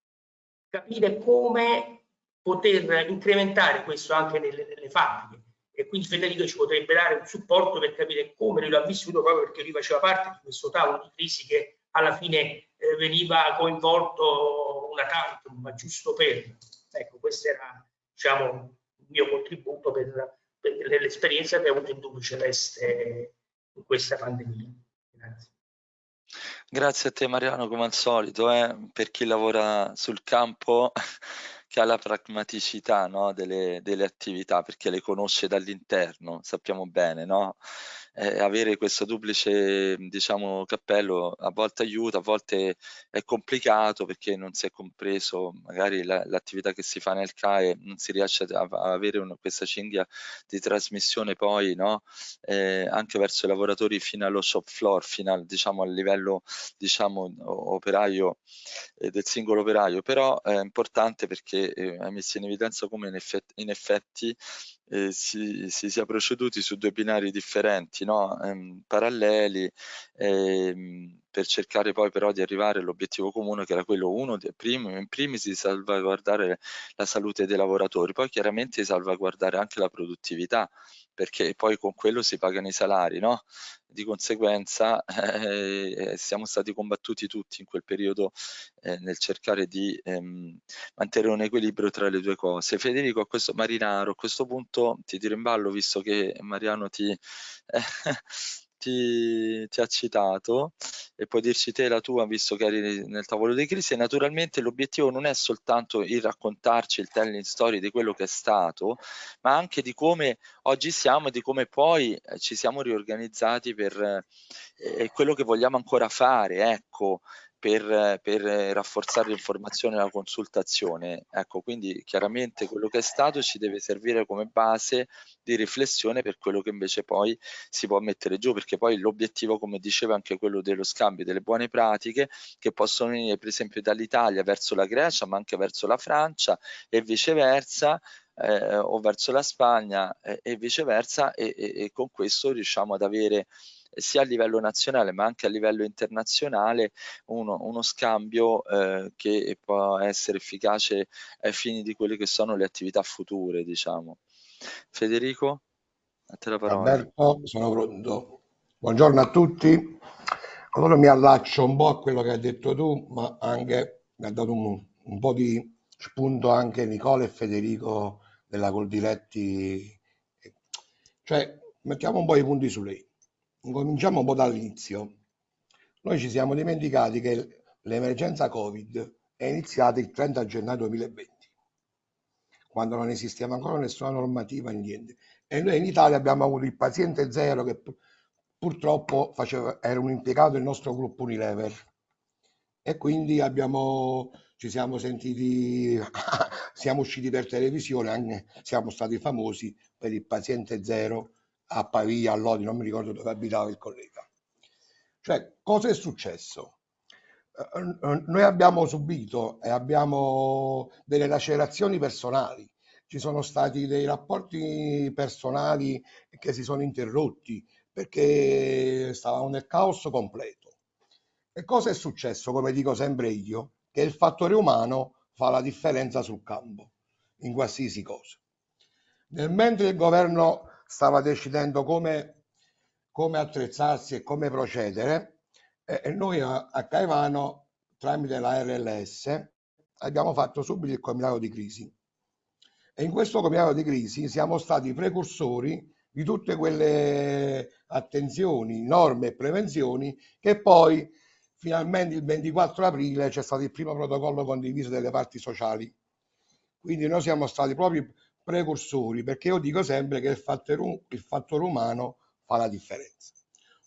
F: capire come poter incrementare questo anche nelle, nelle fabbriche e quindi Federico ci potrebbe dare un supporto per capire come lui l'ha vissuto proprio perché lui faceva parte di questo tavolo di crisi che alla fine eh, veniva coinvolto una tantum, ma giusto per. Ecco, questo era diciamo, mio contributo per, per l'esperienza che ho avuto in Dubbio Celeste in questa pandemia. Grazie.
A: Grazie a te Mariano come al solito, eh, per chi lavora sul campo che ha la pragmaticità no, delle, delle, attività perché le conosce dall'interno, sappiamo bene, no? Eh, avere questo duplice diciamo, cappello a volte aiuta, a volte è complicato perché non si è compreso magari la, l'attività che si fa nel CAE, non si riesce a, a avere una, questa cinghia di trasmissione poi no? eh, anche verso i lavoratori fino allo shop floor, fino al, diciamo, al livello diciamo, operaio eh, del singolo operaio, però è importante perché eh, hai messo in evidenza come in effetti, in effetti eh, si, si, sia proceduti su due binari differenti, no? ehm, paralleli, ehm, per cercare poi però di arrivare all'obiettivo comune che era quello uno, primo, in primis di salvaguardare la salute dei lavoratori, poi chiaramente di salvaguardare anche la produttività, perché poi con quello si pagano i salari, no? Di conseguenza eh, siamo stati combattuti tutti in quel periodo eh, nel cercare di ehm, mantenere un equilibrio tra le due cose. Federico, a questo Marinaro, a questo punto ti tiro in ballo visto che Mariano ti, eh, ti, ti, ha citato e puoi dirci te la tua visto che eri nel tavolo di crisi. E naturalmente l'obiettivo non è soltanto il raccontarci il telling story di quello che è stato ma anche di come oggi siamo e di come poi eh, ci siamo riorganizzati per eh, quello che vogliamo ancora fare ecco per, per, rafforzare l'informazione e la consultazione. Ecco, quindi chiaramente quello che è stato ci deve servire come base di riflessione per quello che invece poi si può mettere giù, perché poi l'obiettivo, come diceva anche quello dello scambio delle buone pratiche, che possono venire per esempio dall'Italia verso la Grecia, ma anche verso la Francia e viceversa, eh, o verso la Spagna eh, e viceversa e, e, e con questo riusciamo ad avere sia a livello nazionale ma anche a livello internazionale uno, uno scambio eh, che può essere efficace ai fini di quelle che sono le attività future diciamo. Federico, a te la parola.
G: Alberto, sono pronto. Buongiorno a tutti. Allora mi allaccio un po' a quello che hai detto tu, ma anche mi ha dato un, un po' di spunto anche Nicola e Federico della Coldiretti. Cioè, mettiamo un po' i punti su lei cominciamo un po' dall'inizio. Noi ci siamo dimenticati che l'emergenza Covid è iniziata il 30 gennaio 2020, quando non esisteva ancora nessuna normativa, niente. E noi in Italia abbiamo avuto il paziente zero che purtroppo faceva, era un impiegato del nostro gruppo Unilever. E quindi abbiamo, ci siamo sentiti, siamo usciti per televisione, anche, siamo stati famosi per il paziente zero a Pavia, a Lodi, non mi ricordo dove abitava il collega. Cioè, cosa è successo? Eh, eh, noi abbiamo subito e abbiamo delle lacerazioni personali, ci sono stati dei rapporti personali che si sono interrotti perché stavamo nel caos completo. E cosa è successo? Come dico sempre io, che il fattore umano fa la differenza sul campo, in qualsiasi cosa. Nel mentre il governo stava decidendo come, come attrezzarsi e come procedere e, noi a, a Caivano tramite la RLS abbiamo fatto subito il comitato di crisi e in questo comitato di crisi siamo stati precursori di tutte quelle attenzioni, norme e prevenzioni che poi finalmente il 24 aprile c'è stato il primo protocollo condiviso delle parti sociali. Quindi noi siamo stati proprio precursori, perché io dico sempre che il fattore, il fattore umano fa la differenza.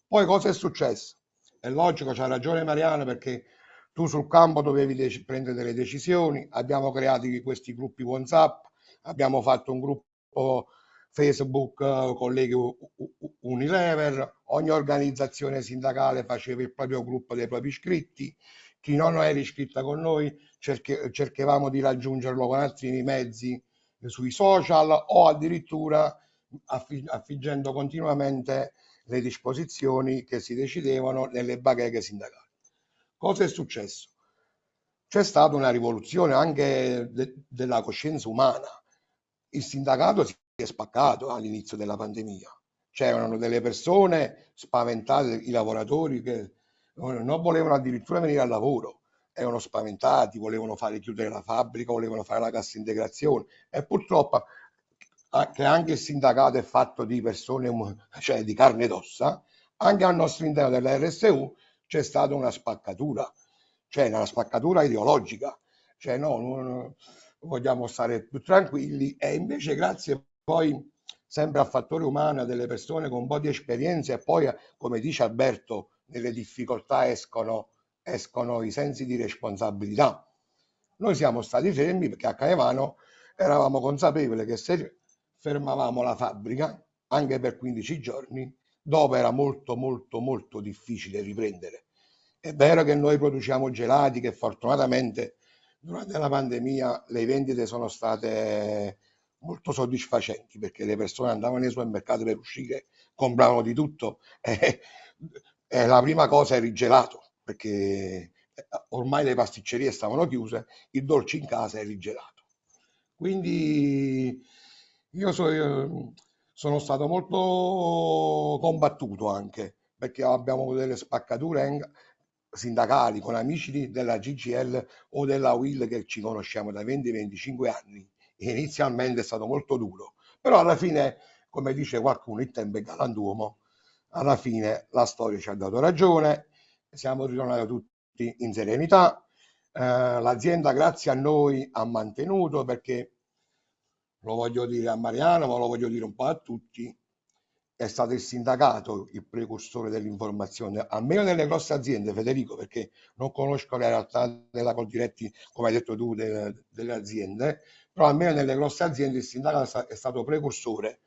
G: Poi cosa è successo? È logico, c'ha ragione Mariano, perché tu sul campo dovevi prendere delle decisioni, abbiamo creato questi gruppi WhatsApp, abbiamo fatto un gruppo Facebook, uh, colleghi Unilever, ogni organizzazione sindacale faceva il proprio gruppo dei propri iscritti, chi non era iscritta con noi cerche, cercavamo di raggiungerlo con altri mezzi sui social o addirittura affiggendo continuamente le disposizioni che si decidevano nelle bacheche sindacali. Cosa è successo? C'è stata una rivoluzione anche de della coscienza umana. Il sindacato si è spaccato all'inizio della pandemia. C'erano delle persone spaventate, i lavoratori che non volevano addirittura venire al lavoro erano spaventati, volevano fare chiudere la fabbrica, volevano fare la cassa integrazione. E purtroppo che anche il sindacato è fatto di persone, cioè di carne ed ossa, anche al nostro interno della RSU c'è stata una spaccatura, cioè una spaccatura ideologica, cioè no, vogliamo stare più tranquilli. E invece grazie poi sempre al fattore umano, delle persone con un po' di esperienza e poi, come dice Alberto, nelle difficoltà escono, escono i sensi di responsabilità. Noi siamo stati fermi perché a Caivano eravamo consapevoli che se fermavamo la fabbrica anche per 15 giorni, dopo era molto molto molto difficile riprendere. È vero che noi produciamo gelati, che fortunatamente durante la pandemia le vendite sono state molto soddisfacenti perché le persone andavano nei supermercati per uscire, compravano di tutto e, e la prima cosa era il gelato perché ormai le pasticcerie stavano chiuse, il dolce in casa era il gelato. Quindi io so, sono stato molto combattuto anche perché abbiamo delle spaccature sindacali con amici della GGL o della WIL che ci conosciamo da 20-25 anni inizialmente è stato molto duro, però alla fine, come dice qualcuno, il tempo è galantuomo, alla fine la storia ci ha dato ragione, siamo ritornati tutti in serenità, eh, l'azienda grazie a noi ha mantenuto perché, lo voglio dire a Mariano, ma lo voglio dire un po' a tutti, è stato il sindacato il precursore dell'informazione, almeno nelle grosse aziende, Federico, perché non conosco la realtà della Coldiretti, come hai detto tu, delle, delle aziende, però almeno nelle grosse aziende il sindacato è stato precursore.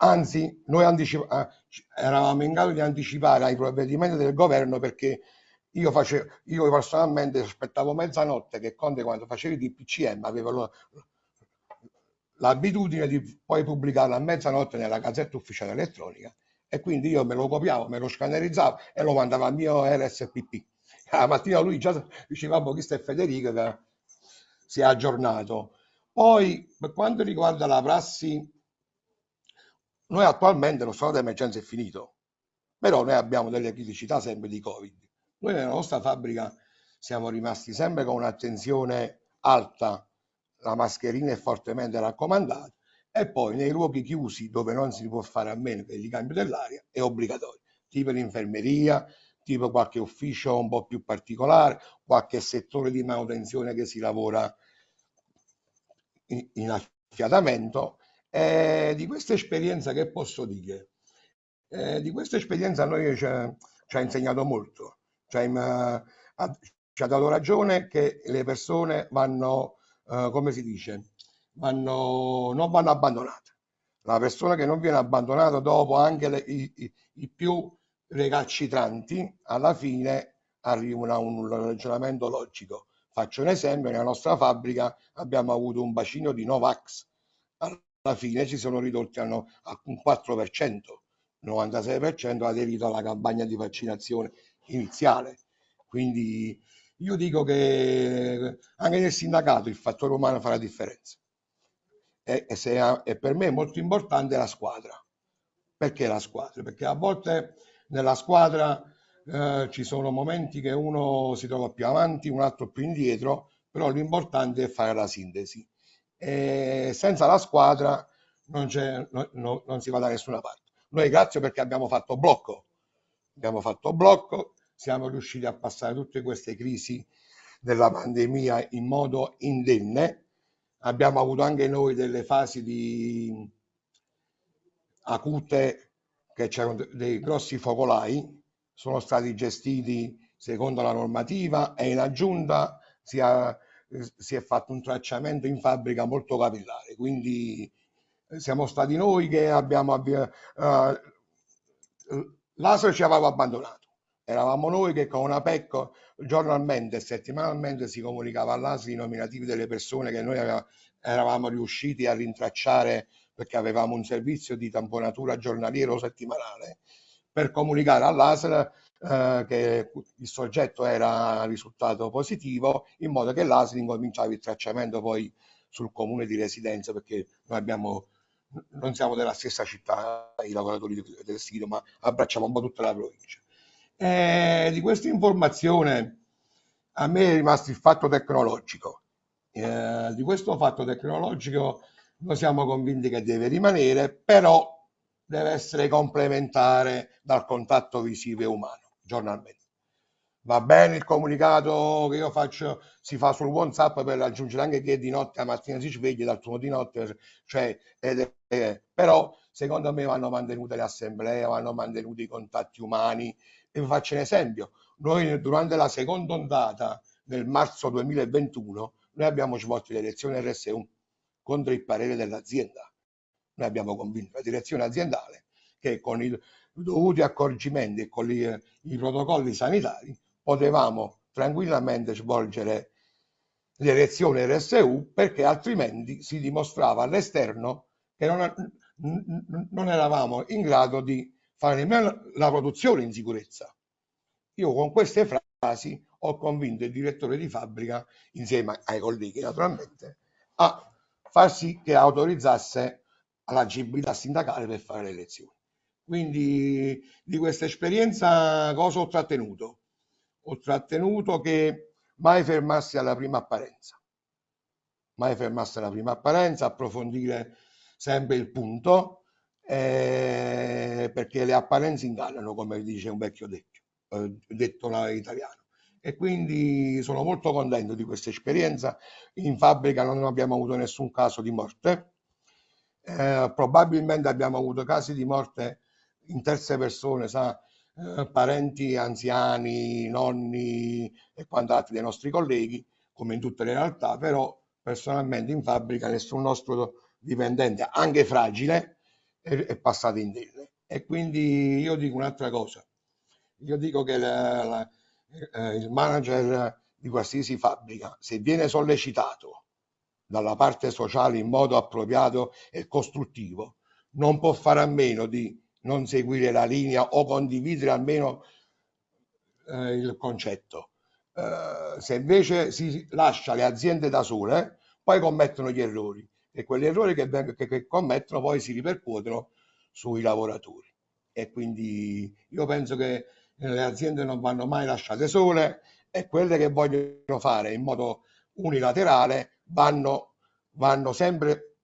G: Anzi, noi anticipa- eravamo in grado di anticipare ai provvedimenti del governo perché io, facevo, io personalmente aspettavo mezzanotte che Conte quando faceva il DPCM aveva l'abitudine di poi pubblicarlo a mezzanotte nella gazzetta ufficiale elettronica e quindi io me lo copiavo, me lo scannerizzavo e lo mandavo al mio RSPP. La mattina lui già diceva, questo è Federico che si è aggiornato. Poi, per quanto riguarda la prassi, noi attualmente lo stato d'emergenza è finito, però noi abbiamo delle criticità sempre di Covid. Noi nella nostra fabbrica siamo rimasti sempre con un'attenzione alta, la mascherina è fortemente raccomandata e poi nei luoghi chiusi dove non si può fare a meno che il ricambio dell'aria è obbligatorio, tipo l'infermeria, tipo qualche ufficio un po' più particolare, qualche settore di manutenzione che si lavora in affiatamento. Eh, di questa esperienza che posso dire? Eh, di questa esperienza a noi ci ha, ci ha insegnato molto, cioè, ha, ci ha dato ragione che le persone vanno, eh, come si dice, vanno, non vanno abbandonate. La persona che non viene abbandonata dopo anche le, i, i, i, più recalcitranti, alla fine arrivano a un ragionamento logico. Faccio un esempio, nella nostra fabbrica abbiamo avuto un bacino di Novax, alla fine ci sono ridotti a un 4%, il 96% ha aderito alla campagna di vaccinazione iniziale. Quindi io dico che anche nel sindacato il fattore umano fa la differenza. E, e, se, e per me è molto importante la squadra. Perché la squadra? Perché a volte nella squadra eh, ci sono momenti che uno si trova più avanti, un altro più indietro, però l'importante è fare la sintesi. E senza la squadra non, no, no, non si va da nessuna parte. Noi grazie perché abbiamo fatto blocco, abbiamo fatto blocco, siamo riusciti a passare tutte queste crisi della pandemia in modo indenne. Abbiamo avuto anche noi delle fasi di acute che c'erano dei grossi focolai sono stati gestiti secondo la normativa e in aggiunta si, ha, si è fatto un tracciamento in fabbrica molto capillare. Quindi eh, siamo stati noi che abbiamo uh, l'ASL ci aveva abbandonato. Eravamo noi che con una PEC giornalmente e settimanalmente si comunicava all'ASL i nominativi delle persone che noi aveva, eravamo riusciti a rintracciare perché avevamo un servizio di tamponatura giornaliero settimanale per comunicare all'ASL eh, che il soggetto era risultato positivo in modo che l'ASL incominciava il tracciamento poi sul comune di residenza perché noi abbiamo non siamo della stessa città i lavoratori del sito ma abbracciamo un po' tutta la provincia. E di questa informazione a me è rimasto il fatto tecnologico. Eh, di questo fatto tecnologico noi siamo convinti che deve rimanere però deve essere complementare dal contatto visivo e umano giornalmente. Va bene il comunicato che io faccio, si fa sul WhatsApp per raggiungere anche chi è di notte, la mattina si sveglia, dal turno di notte, cioè, ed è, però secondo me vanno mantenute le assemblee, vanno mantenuti i contatti umani. E vi faccio un esempio, noi durante la seconda ondata nel marzo 2021, noi abbiamo svolto le elezioni RSU contro il parere dell'azienda. Noi abbiamo convinto la direzione aziendale che con i dovuti accorgimenti e con gli, i protocolli sanitari potevamo tranquillamente svolgere le elezioni RSU perché altrimenti si dimostrava all'esterno che non, non eravamo in grado di fare nemmeno la produzione in sicurezza. Io con queste frasi ho convinto il direttore di fabbrica, insieme ai colleghi naturalmente, a far sì che autorizzasse l'agibilità sindacale per fare le elezioni. Quindi di questa esperienza cosa ho trattenuto? Ho trattenuto che mai fermarsi alla prima apparenza, mai fermarsi alla prima apparenza, approfondire sempre il punto, eh, perché le apparenze ingannano, come dice un vecchio detto, eh, detto italiano. E quindi sono molto contento di questa esperienza. In fabbrica non abbiamo avuto nessun caso di morte, eh, probabilmente abbiamo avuto casi di morte in terze persone, sa, eh, parenti anziani, nonni e quant'altro dei nostri colleghi, come in tutte le realtà, però personalmente in fabbrica nessun nostro dipendente, anche fragile, è, è passato in indenne. E quindi io dico un'altra cosa, io dico che la, la, eh, il manager di qualsiasi fabbrica, se viene sollecitato dalla parte sociale in modo appropriato e costruttivo, non può fare a meno di non seguire la linea o condividere almeno eh, il concetto. Eh, se invece si lascia le aziende da sole, poi commettono gli errori e quegli errori che, che, che commettono poi si ripercuotono sui lavoratori. E quindi io penso che le aziende non vanno mai lasciate sole e quelle che vogliono fare in modo unilaterale vanno, vanno sempre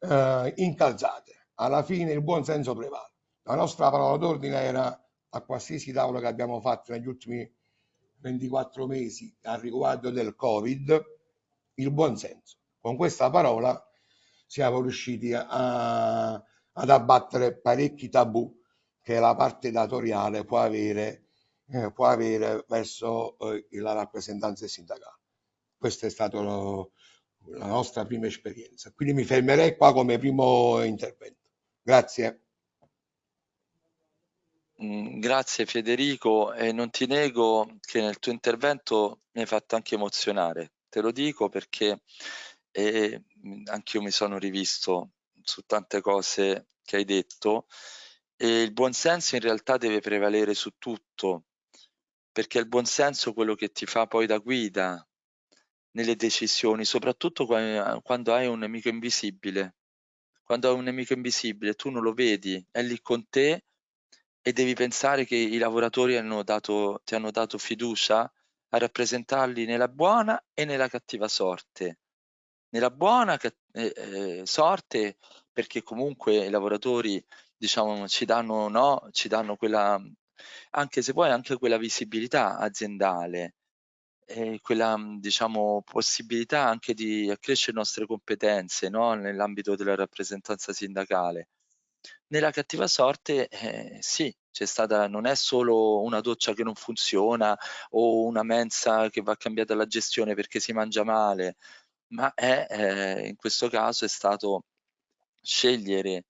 G: eh, incalzate. Alla fine il buon senso prevale. La nostra parola d'ordine era a qualsiasi tavolo che abbiamo fatto negli ultimi 24 mesi a riguardo del Covid, il buon senso. Con questa parola siamo riusciti a, ad abbattere parecchi tabù che la parte datoriale può avere, eh, può avere verso eh, la rappresentanza sindacale. Questa è stata la nostra prima esperienza. Quindi mi fermerei qua come primo intervento. Grazie.
A: Mm, grazie Federico e non ti nego che nel tuo intervento mi hai fatto anche emozionare, te lo dico perché eh, anch'io mi sono rivisto su tante cose che hai detto e il buonsenso in realtà deve prevalere su tutto, perché è il buonsenso quello che ti fa poi da guida nelle decisioni, soprattutto quando hai un nemico invisibile. Quando hai un nemico invisibile, tu non lo vedi, è lì con te e devi pensare che i lavoratori hanno dato, ti hanno dato fiducia a rappresentarli nella buona e nella cattiva sorte. Nella buona eh, eh, sorte perché comunque i lavoratori diciamo ci danno, no, ci danno quella, anche se poi anche quella visibilità aziendale, e quella diciamo possibilità anche di accrescere le nostre competenze no, nell'ambito della rappresentanza sindacale. Nella cattiva sorte, eh, sì, c'è stata non è solo una doccia che non funziona o una mensa che va cambiata la gestione perché si mangia male, ma è, eh, in questo caso è stato scegliere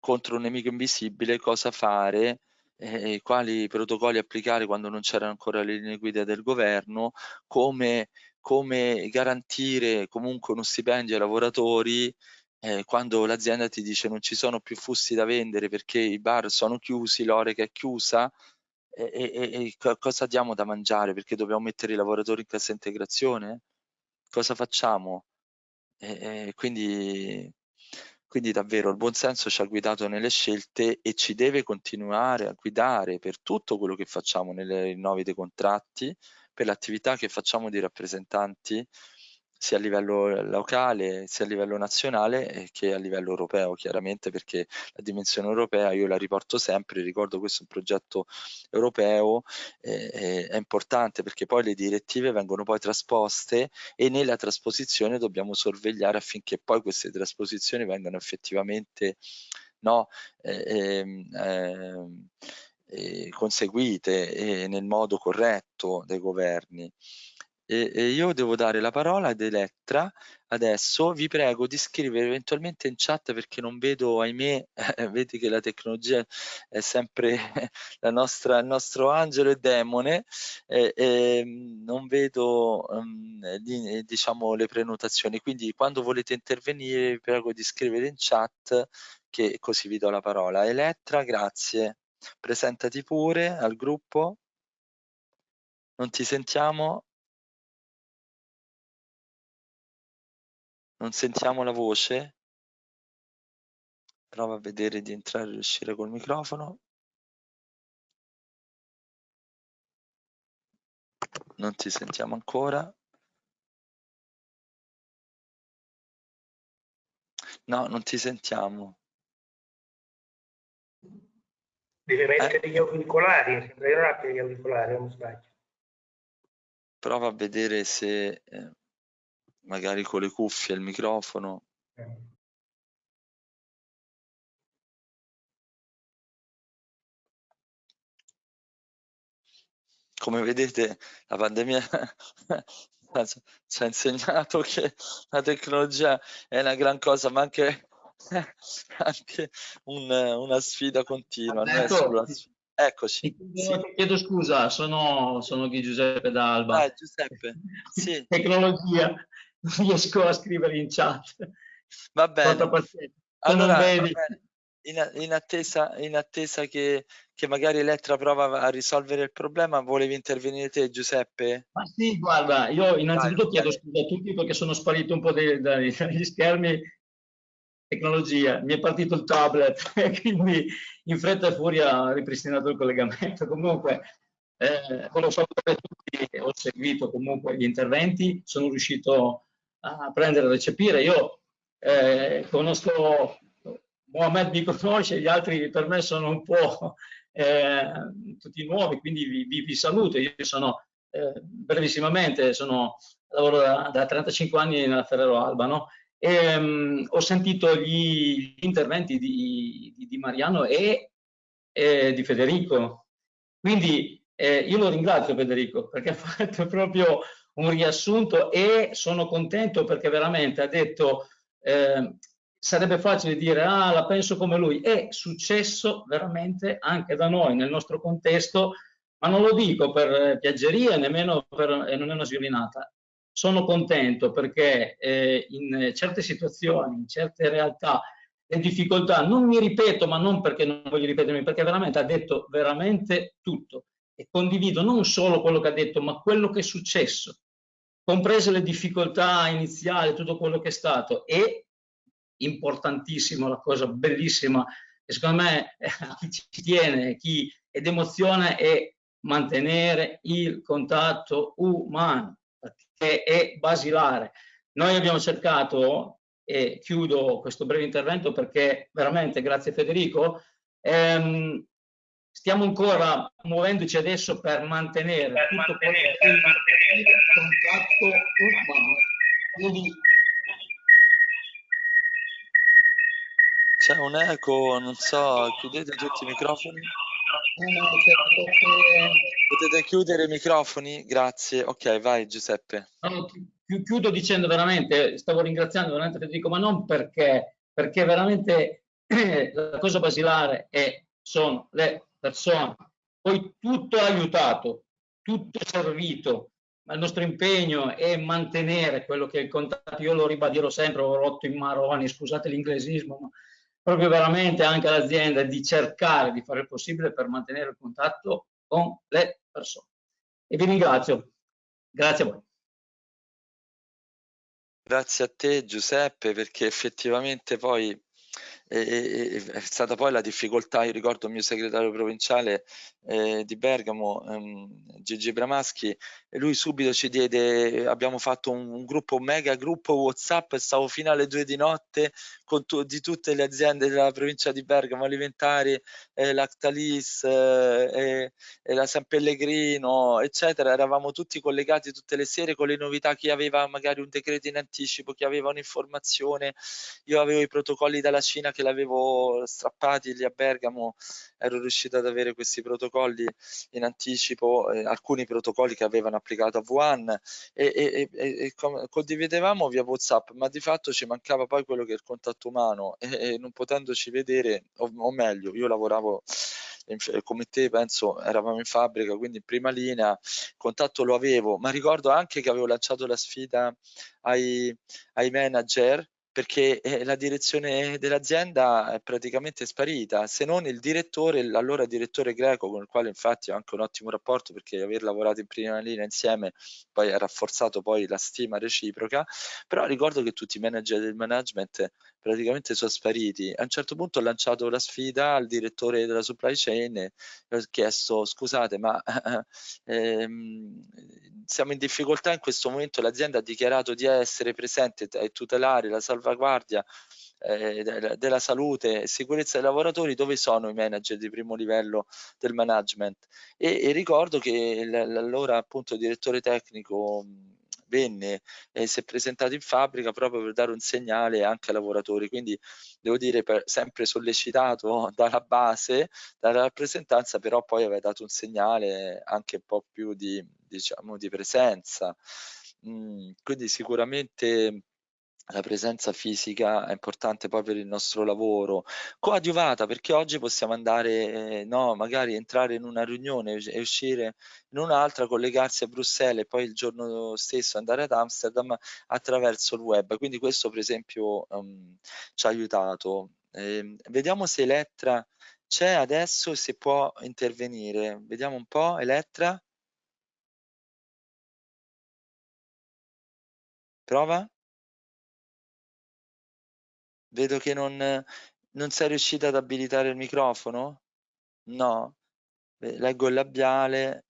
A: contro un nemico invisibile cosa fare eh, quali protocolli applicare quando non c'erano ancora le linee guida del governo, come, come garantire comunque uno stipendio ai lavoratori eh, quando l'azienda ti dice non ci sono più fusti da vendere perché i bar sono chiusi, l'oreca è chiusa, e, e, e, cosa diamo da mangiare? Perché dobbiamo mettere i lavoratori in cassa integrazione? Cosa facciamo? E, quindi, quindi davvero il buonsenso ci ha guidato nelle scelte e ci deve continuare a guidare per tutto quello che facciamo nelle rinnovi dei contratti, per l'attività che facciamo di rappresentanti sia a livello locale, sia a livello nazionale che a livello europeo, chiaramente perché la dimensione europea io la riporto sempre, ricordo questo è un progetto europeo, eh, è importante perché poi le direttive vengono poi trasposte e nella trasposizione dobbiamo sorvegliare affinché poi queste trasposizioni vengano effettivamente no, eh, eh, eh, conseguite nel modo corretto dai governi. E, e, io devo dare la parola ad Elettra adesso. Vi prego di scrivere eventualmente in chat perché non vedo ahimè vedi che la tecnologia è sempre la nostra, il nostro angelo e demone. Eh, eh, non vedo um, di, diciamo le prenotazioni. Quindi quando volete intervenire vi prego di scrivere in chat che così vi do la parola. Elettra grazie. Presentati pure al gruppo. Non ti sentiamo Non sentiamo la voce? Prova a vedere di entrare e uscire col microfono. Non ti sentiamo ancora. No, non ti sentiamo.
F: Deve mettere eh? gli auricolari, sembra che gli auricolari, non sbaglio.
A: Prova a vedere se... Eh, magari con le cuffie, il microfono. Come vedete la pandemia ci ha insegnato che la tecnologia è una gran cosa, ma anche, anche un, una sfida continua.
H: Alberto, Eccoci. Sì. Chiedo scusa, sono, sono Giuseppe D'Alba.
A: Ah, Giuseppe, sì.
H: Tecnologia non riesco a scrivere in chat.
A: Va bene. Allora, va bene. In, in, attesa, in attesa che, che, magari Elettra prova a risolvere il problema, volevi intervenire te Giuseppe?
H: Ma sì, guarda, io innanzitutto Vai, chiedo scusa a tutti perché sono sparito un po' dai, dai, dagli schermi tecnologia, mi è partito il tablet e quindi in fretta e furia ho ripristinato il collegamento. Comunque, eh, volevo salutare tutti, ho seguito comunque gli interventi, sono riuscito a prendere e recepire. Io eh, conosco, Mohamed mi conosce, gli altri per me sono un po' eh, tutti nuovi, quindi vi, vi, vi saluto. Io sono eh, brevissimamente, sono, lavoro da, da, 35 anni nella Ferrero Alba, no? E, um, ho sentito gli, gli interventi di, di, di, Mariano e, e di Federico. Quindi eh, io lo ringrazio Federico perché ha fatto proprio un riassunto e sono contento perché veramente ha detto eh, sarebbe facile dire ah la penso come lui. È successo veramente anche da noi nel nostro contesto ma non lo dico per piaggeria nemmeno per e non è una sviolinata sono contento perché eh, in certe situazioni in certe realtà le difficoltà non mi ripeto ma non perché non voglio ripetermi perché veramente ha detto veramente tutto. E condivido non solo quello che ha detto, ma quello che è successo, comprese le difficoltà iniziali, tutto quello che è stato. E importantissimo, la cosa bellissima, che secondo me chi ci tiene, chi ed emozione è mantenere il contatto umano, perché è basilare. Noi abbiamo cercato, e chiudo questo breve intervento perché veramente, grazie Federico, ehm, stiamo ancora muovendoci adesso per mantenere per tutto mantenere, per mantenere il contatto umano. Quindi...
A: C'è un eco, non so, chiudete tutti i microfoni. Potete chiudere i microfoni? Grazie. Ok, vai Giuseppe.
H: No, chiudo dicendo veramente, stavo ringraziando veramente Federico, ma non perché, perché veramente la cosa basilare è, sono le persone. Poi tutto ha aiutato, tutto è servito, ma il nostro impegno è mantenere quello che è il contatto. Io lo ribadirò sempre, ho rotto in maroni, scusate l'inglesismo, ma proprio veramente anche l'azienda di cercare di fare il possibile per mantenere il contatto con le persone. E vi ringrazio. Grazie a voi.
A: Grazie a te Giuseppe perché effettivamente poi e, è stata poi la difficoltà, io ricordo il mio segretario provinciale eh, di Bergamo, ehm, Gigi Bramaschi, e lui subito ci diede, abbiamo fatto un, un gruppo, un mega gruppo Whatsapp, stavo fino alle due di notte con tu, di tutte le aziende della provincia di Bergamo, alimentari, eh, Lactalis, eh, e la San Pellegrino, eccetera, eravamo tutti collegati tutte le sere con le novità, chi aveva magari un decreto in anticipo, chi aveva un'informazione, io avevo i protocolli dalla Cina che l'avevo strappati lì a Bergamo, ero riuscito ad avere questi protocolli in anticipo, eh, alcuni protocolli che avevano applicato a Wuhan e, e, e, e condividevamo via WhatsApp, ma di fatto ci mancava poi quello che è il contatto umano e, non potendoci vedere, o, o meglio, io lavoravo come te penso eravamo in fabbrica quindi in prima linea contatto lo avevo ma ricordo anche che avevo lanciato la sfida ai, ai manager perché eh, la direzione dell'azienda è praticamente sparita, se non il direttore, l'allora direttore greco, con il quale infatti ho anche un ottimo rapporto perché aver lavorato in prima linea insieme poi ha rafforzato poi la stima reciproca, però ricordo che tutti i manager del management praticamente sono spariti. A un certo punto ho lanciato la sfida al direttore della supply chain e ho chiesto scusate ma ehm, siamo in difficoltà in questo momento, l'azienda ha dichiarato di essere presente e tutelare la salvaguardia eh, della salute e sicurezza dei lavoratori, dove sono i manager di primo livello del management? E, e ricordo che l'allora appunto direttore tecnico venne e si è presentato in fabbrica proprio per dare un segnale anche ai lavoratori. Quindi devo dire, per, sempre sollecitato dalla base, dalla rappresentanza, però poi aveva dato un segnale anche un po' più di, diciamo, di presenza. Mm, quindi sicuramente la presenza fisica è importante poi per il nostro lavoro, coadiuvata perché oggi possiamo andare, eh, no, magari entrare in una riunione e uscire in un'altra, collegarsi a Bruxelles e poi il giorno stesso andare ad Amsterdam attraverso il web. Quindi questo per esempio um, ci ha aiutato. Eh, vediamo se Elettra c'è adesso e se può intervenire. Vediamo un po', Elettra. Prova. Vedo che non, non sei riuscita ad abilitare il microfono? No? Leggo il labiale,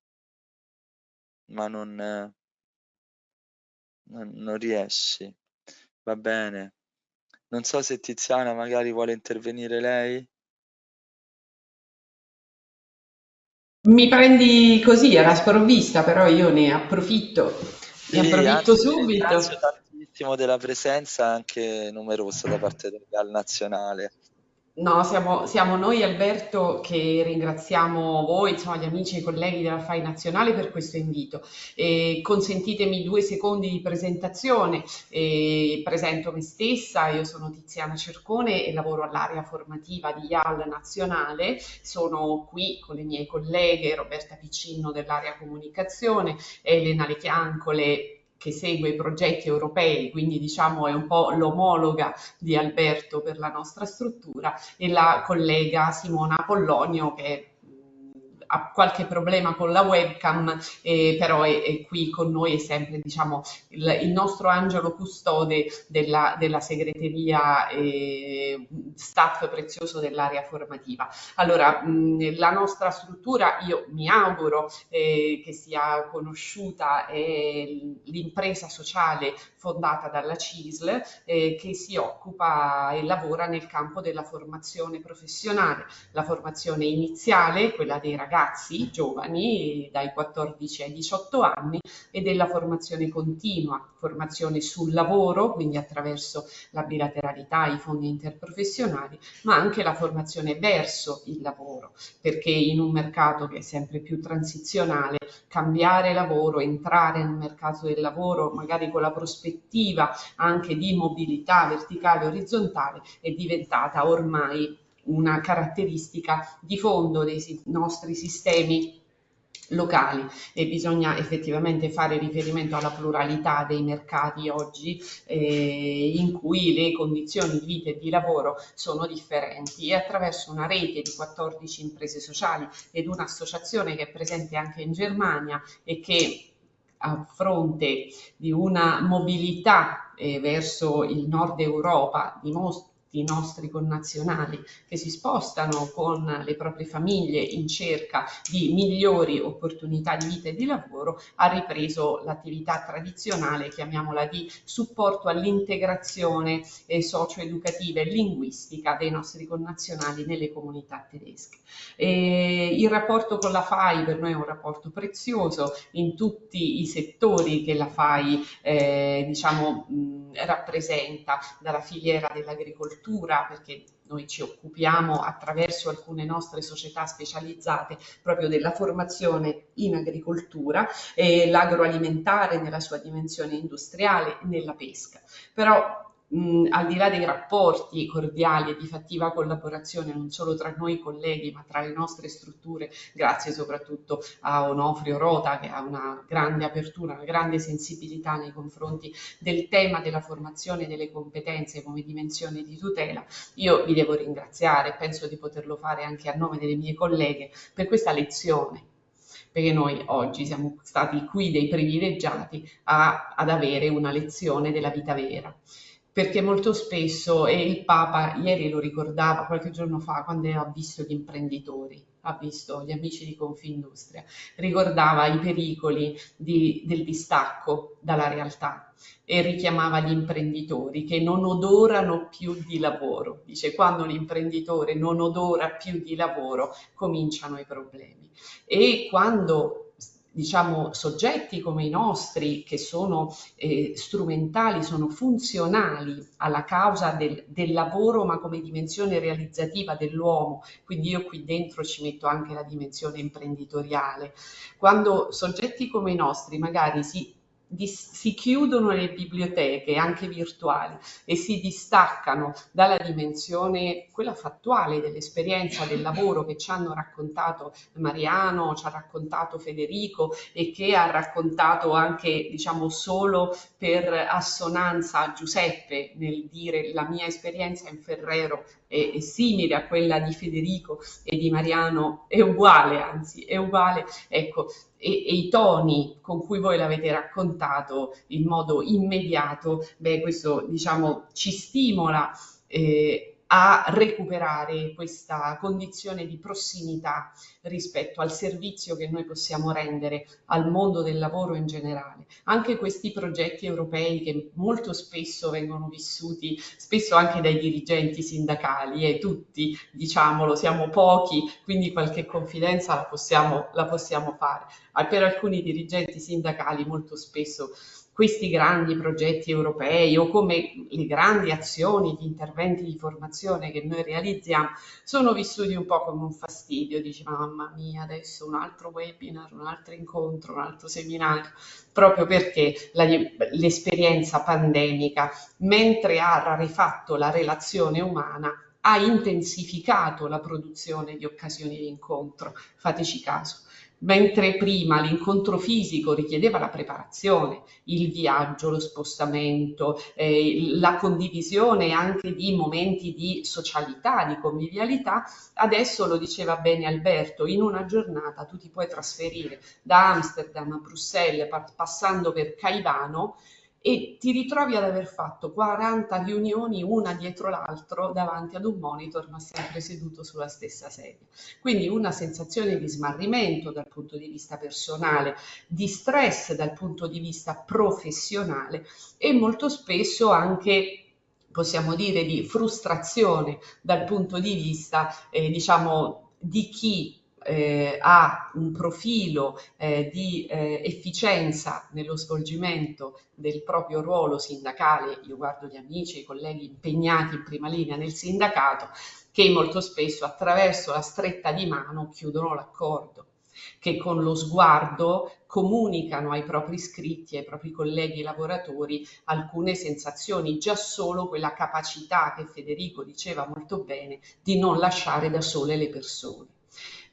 A: ma non, non, non riesci. Va bene. Non so se Tiziana magari vuole intervenire lei.
I: Mi prendi così alla sprovvista, però io ne approfitto. Ne sì, approfitto subito
A: tantissimo della presenza anche numerosa da parte del Real Nazionale.
I: No, siamo, siamo, noi Alberto che ringraziamo voi, insomma gli amici e i colleghi della FAI Nazionale per questo invito. E consentitemi due secondi di presentazione. E presento me stessa, io sono Tiziana Cercone e lavoro all'area formativa di IAL Nazionale. Sono qui con le mie colleghe Roberta Piccinno dell'area comunicazione, Elena Lechiancole che segue i progetti europei, quindi diciamo è un po' l'omologa di Alberto per la nostra struttura, e la collega Simona Pollonio che ha qualche problema con la webcam, eh, però è, è, qui con noi, è sempre diciamo, il, il nostro angelo custode della, della segreteria eh, staff prezioso dell'area formativa. Allora, mh, la nostra struttura, io mi auguro eh, che sia conosciuta, è l'impresa sociale fondata dalla CISL eh, che si occupa e lavora nel campo della formazione professionale, la formazione iniziale, quella dei ragazzi giovani dai 14 ai 18 anni e della formazione continua, formazione sul lavoro, quindi attraverso la bilateralità, i fondi interprofessionali, ma anche la formazione verso il lavoro, perché in un mercato che è sempre più transizionale, cambiare lavoro, entrare nel mercato del lavoro, magari con la prospettiva anche di mobilità verticale e orizzontale è diventata ormai una caratteristica di fondo dei nostri sistemi locali. E bisogna effettivamente fare riferimento alla pluralità dei mercati oggi eh, in cui le condizioni di vita e di lavoro sono differenti. E attraverso una rete di 14 imprese sociali ed un'associazione che è presente anche in Germania e che a fronte di una mobilità eh, verso il nord Europa dimostra tutti i nostri connazionali che si spostano con le proprie famiglie in cerca di migliori opportunità di vita e di lavoro, ha ripreso l'attività tradizionale, chiamiamola di supporto all'integrazione eh, socio-educativa e linguistica dei nostri connazionali nelle comunità tedesche. E il rapporto con la FAI per noi è un rapporto prezioso in tutti i settori che la FAI eh, diciamo, mh, rappresenta, dalla filiera dell'agricoltura, perché noi ci occupiamo attraverso alcune nostre società specializzate proprio della formazione in agricoltura, e l'agroalimentare nella sua dimensione industriale, nella pesca. Però mh, al di là dei rapporti cordiali e di fattiva collaborazione non solo tra noi colleghi ma tra le nostre strutture, grazie soprattutto a Onofrio Rota che ha una grande apertura, una grande sensibilità nei confronti del tema della formazione delle competenze come dimensione di tutela, io vi devo ringraziare, penso di poterlo fare anche a nome delle mie colleghe per questa lezione perché noi oggi siamo stati qui dei privilegiati a, ad avere una lezione della vita vera perché molto spesso, e il Papa ieri lo ricordava qualche giorno fa quando ha visto gli imprenditori, ha visto gli amici di Confindustria, ricordava i pericoli di, del distacco dalla realtà e richiamava gli imprenditori che non odorano più di lavoro. Dice quando l'imprenditore non odora più di lavoro cominciano i problemi. E quando diciamo, soggetti come i nostri, che sono eh, strumentali, sono funzionali alla causa del, del, lavoro, ma come dimensione realizzativa dell'uomo. Quindi io qui dentro ci metto anche la dimensione imprenditoriale. Quando soggetti come i nostri magari si si chiudono le biblioteche, anche virtuali, e si distaccano dalla dimensione, quella fattuale dell'esperienza del lavoro che ci hanno raccontato Mariano, ci ha raccontato Federico e che ha raccontato anche, diciamo, solo per assonanza a Giuseppe nel dire la mia esperienza in Ferrero è, è simile a quella di Federico e di Mariano, è uguale, anzi, è uguale. Ecco, e, e, i toni con cui voi l'avete raccontato in modo immediato, beh, questo diciamo ci stimola eh, a recuperare questa condizione di prossimità rispetto al servizio che noi possiamo rendere al mondo del lavoro in generale. Anche questi progetti europei che molto spesso vengono vissuti, spesso anche dai dirigenti sindacali, e tutti, diciamolo, siamo pochi, quindi qualche confidenza la possiamo, la possiamo fare. Per alcuni dirigenti sindacali molto spesso questi grandi progetti europei o come le grandi azioni, gli interventi di formazione che noi realizziamo sono vissuti un po' come un fastidio, dici mamma mia adesso un altro webinar, un altro incontro, un altro seminario, proprio perché l'esperienza pandemica, mentre ha rarefatto la relazione umana, ha intensificato la produzione di occasioni di incontro, fateci caso mentre prima l'incontro fisico richiedeva la preparazione, il viaggio, lo spostamento, eh, la condivisione anche di momenti di socialità, di convivialità, adesso lo diceva bene Alberto, in una giornata tu ti puoi trasferire da Amsterdam a Bruxelles passando per Caivano e ti ritrovi ad aver fatto 40 riunioni una dietro l'altro davanti ad un monitor ma sempre seduto sulla stessa sedia. Quindi una sensazione di smarrimento dal punto di vista personale, di stress dal punto di vista professionale e molto spesso anche possiamo dire di frustrazione dal punto di vista eh, diciamo di chi eh, ha un profilo eh, di eh, efficienza nello svolgimento del proprio ruolo sindacale, io guardo gli amici, i colleghi impegnati in prima linea nel sindacato, che molto spesso attraverso la stretta di mano chiudono l'accordo che con lo sguardo comunicano ai propri iscritti, ai propri colleghi lavoratori alcune sensazioni, già solo quella capacità che Federico diceva molto bene di non lasciare da sole le persone.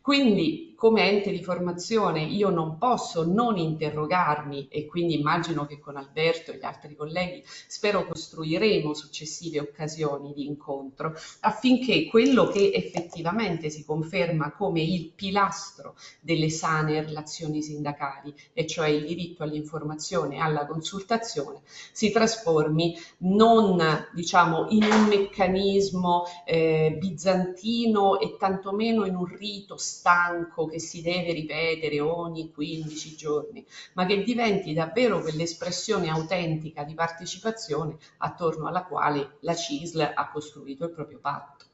I: Quindi come ente di formazione io non posso non interrogarmi e quindi immagino che con Alberto e gli altri colleghi spero costruiremo successive occasioni di incontro affinché quello che effettivamente si conferma come il pilastro delle sane relazioni sindacali e cioè il diritto all'informazione e alla consultazione si trasformi non diciamo in un meccanismo eh, bizantino e tantomeno in un rito stanco che si deve ripetere ogni 15 giorni, ma che diventi davvero quell'espressione autentica di partecipazione attorno alla quale la CISL ha costruito il proprio patto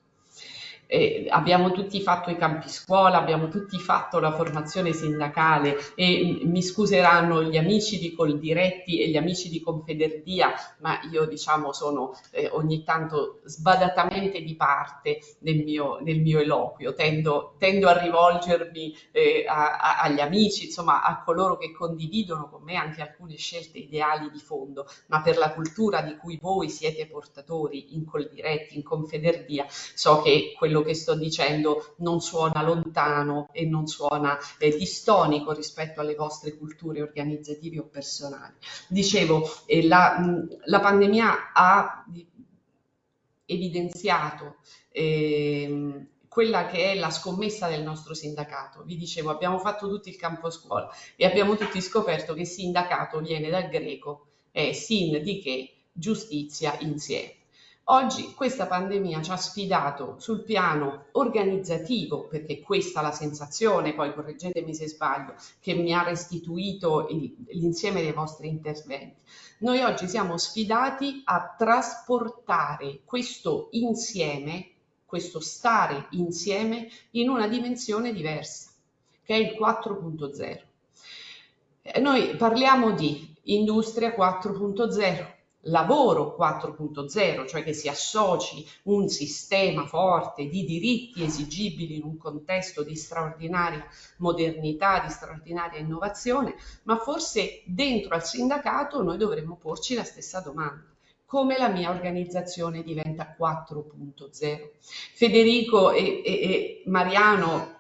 I: eh, abbiamo tutti fatto i campi scuola, abbiamo tutti fatto la formazione sindacale e mi scuseranno gli amici di Coldiretti e gli amici di Confederdia, ma io diciamo sono eh, ogni tanto sbadatamente di parte nel mio, nel mio eloquio, tendo, tendo, a rivolgermi eh, a, a, agli amici, insomma a coloro che condividono con me anche alcune scelte ideali di fondo, ma per la cultura di cui voi siete portatori in Coldiretti, in Confederdia, so che quello quello che sto dicendo non suona lontano e non suona eh, distonico rispetto alle vostre culture organizzative o personali. Dicevo, eh, la, la, pandemia ha evidenziato eh, quella che è la scommessa del nostro sindacato. Vi dicevo, abbiamo fatto tutto il campo scuola e abbiamo tutti scoperto che sindacato viene dal greco, è sin di che giustizia insieme. Oggi questa pandemia ci ha sfidato sul piano organizzativo, perché questa è la sensazione, poi correggetemi se sbaglio, che mi ha restituito l'insieme dei vostri interventi. Noi oggi siamo sfidati a trasportare questo insieme, questo stare insieme, in una dimensione diversa, che è il 4.0. Noi parliamo di industria 4.0, lavoro 4.0, cioè che si associ un sistema forte di diritti esigibili in un contesto di straordinaria modernità, di straordinaria innovazione, ma forse dentro al sindacato noi dovremmo porci la stessa domanda come la mia organizzazione diventa 4.0. Federico e, e, e Mariano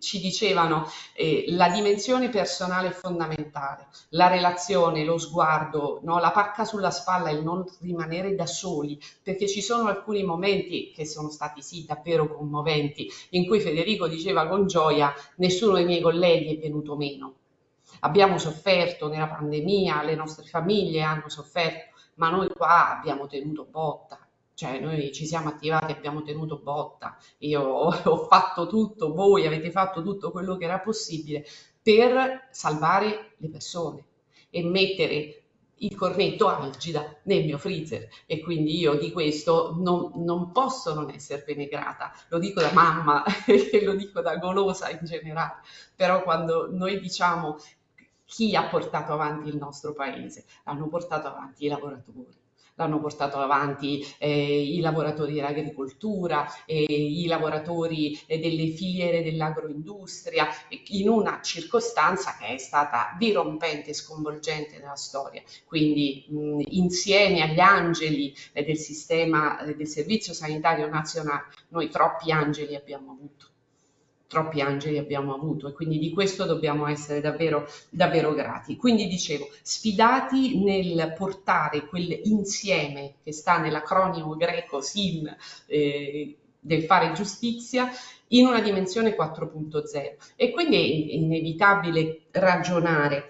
I: ci dicevano eh, la dimensione personale è fondamentale, la relazione, lo sguardo, no? la pacca sulla spalla, il non rimanere da soli, perché ci sono alcuni momenti che sono stati sì davvero commoventi, in cui Federico diceva con gioia nessuno dei miei colleghi è venuto meno. Abbiamo sofferto nella pandemia, le nostre famiglie hanno sofferto, ma noi qua abbiamo tenuto botta cioè noi ci siamo attivati, abbiamo tenuto botta, io ho, fatto tutto, voi avete fatto tutto quello che era possibile per salvare le persone e mettere il cornetto algida nel mio freezer. E quindi io di questo non, non posso non esservene grata, lo dico da mamma e lo dico da golosa in generale, però quando noi diciamo chi ha portato avanti il nostro paese, hanno portato avanti i lavoratori l'hanno portato avanti eh, i lavoratori dell'agricoltura, eh, i lavoratori eh, delle filiere dell'agroindustria, in una circostanza che è stata dirompente e sconvolgente nella storia. Quindi mh, insieme agli angeli eh, del sistema eh, del Servizio Sanitario Nazionale, noi troppi angeli abbiamo avuto troppi angeli abbiamo avuto e quindi di questo dobbiamo essere davvero, davvero grati. Quindi dicevo, sfidati nel portare quell'insieme che sta nell'acronimo greco SIN eh, del fare giustizia in una dimensione 4.0 e quindi è inevitabile ragionare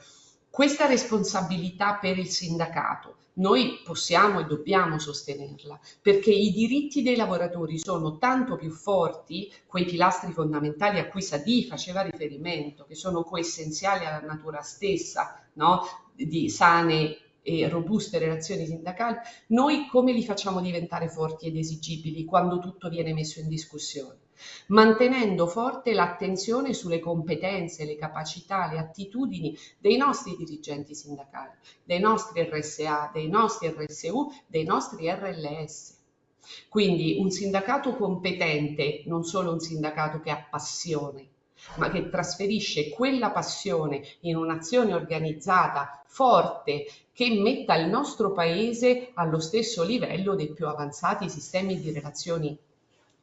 I: questa responsabilità per il sindacato noi possiamo e dobbiamo sostenerla, perché i diritti dei lavoratori sono tanto più forti, quei pilastri fondamentali a cui Sadì faceva riferimento, che sono coessenziali alla natura stessa no? di sane e robuste relazioni sindacali, noi come li facciamo diventare forti ed esigibili quando tutto viene messo in discussione? Mantenendo forte l'attenzione sulle competenze, le capacità, le attitudini dei nostri dirigenti sindacali, dei nostri RSA, dei nostri RSU, dei nostri RLS. Quindi un sindacato competente, non solo un sindacato che ha passione, ma che trasferisce quella passione in un'azione organizzata forte che metta il nostro paese allo stesso livello dei più avanzati sistemi di relazioni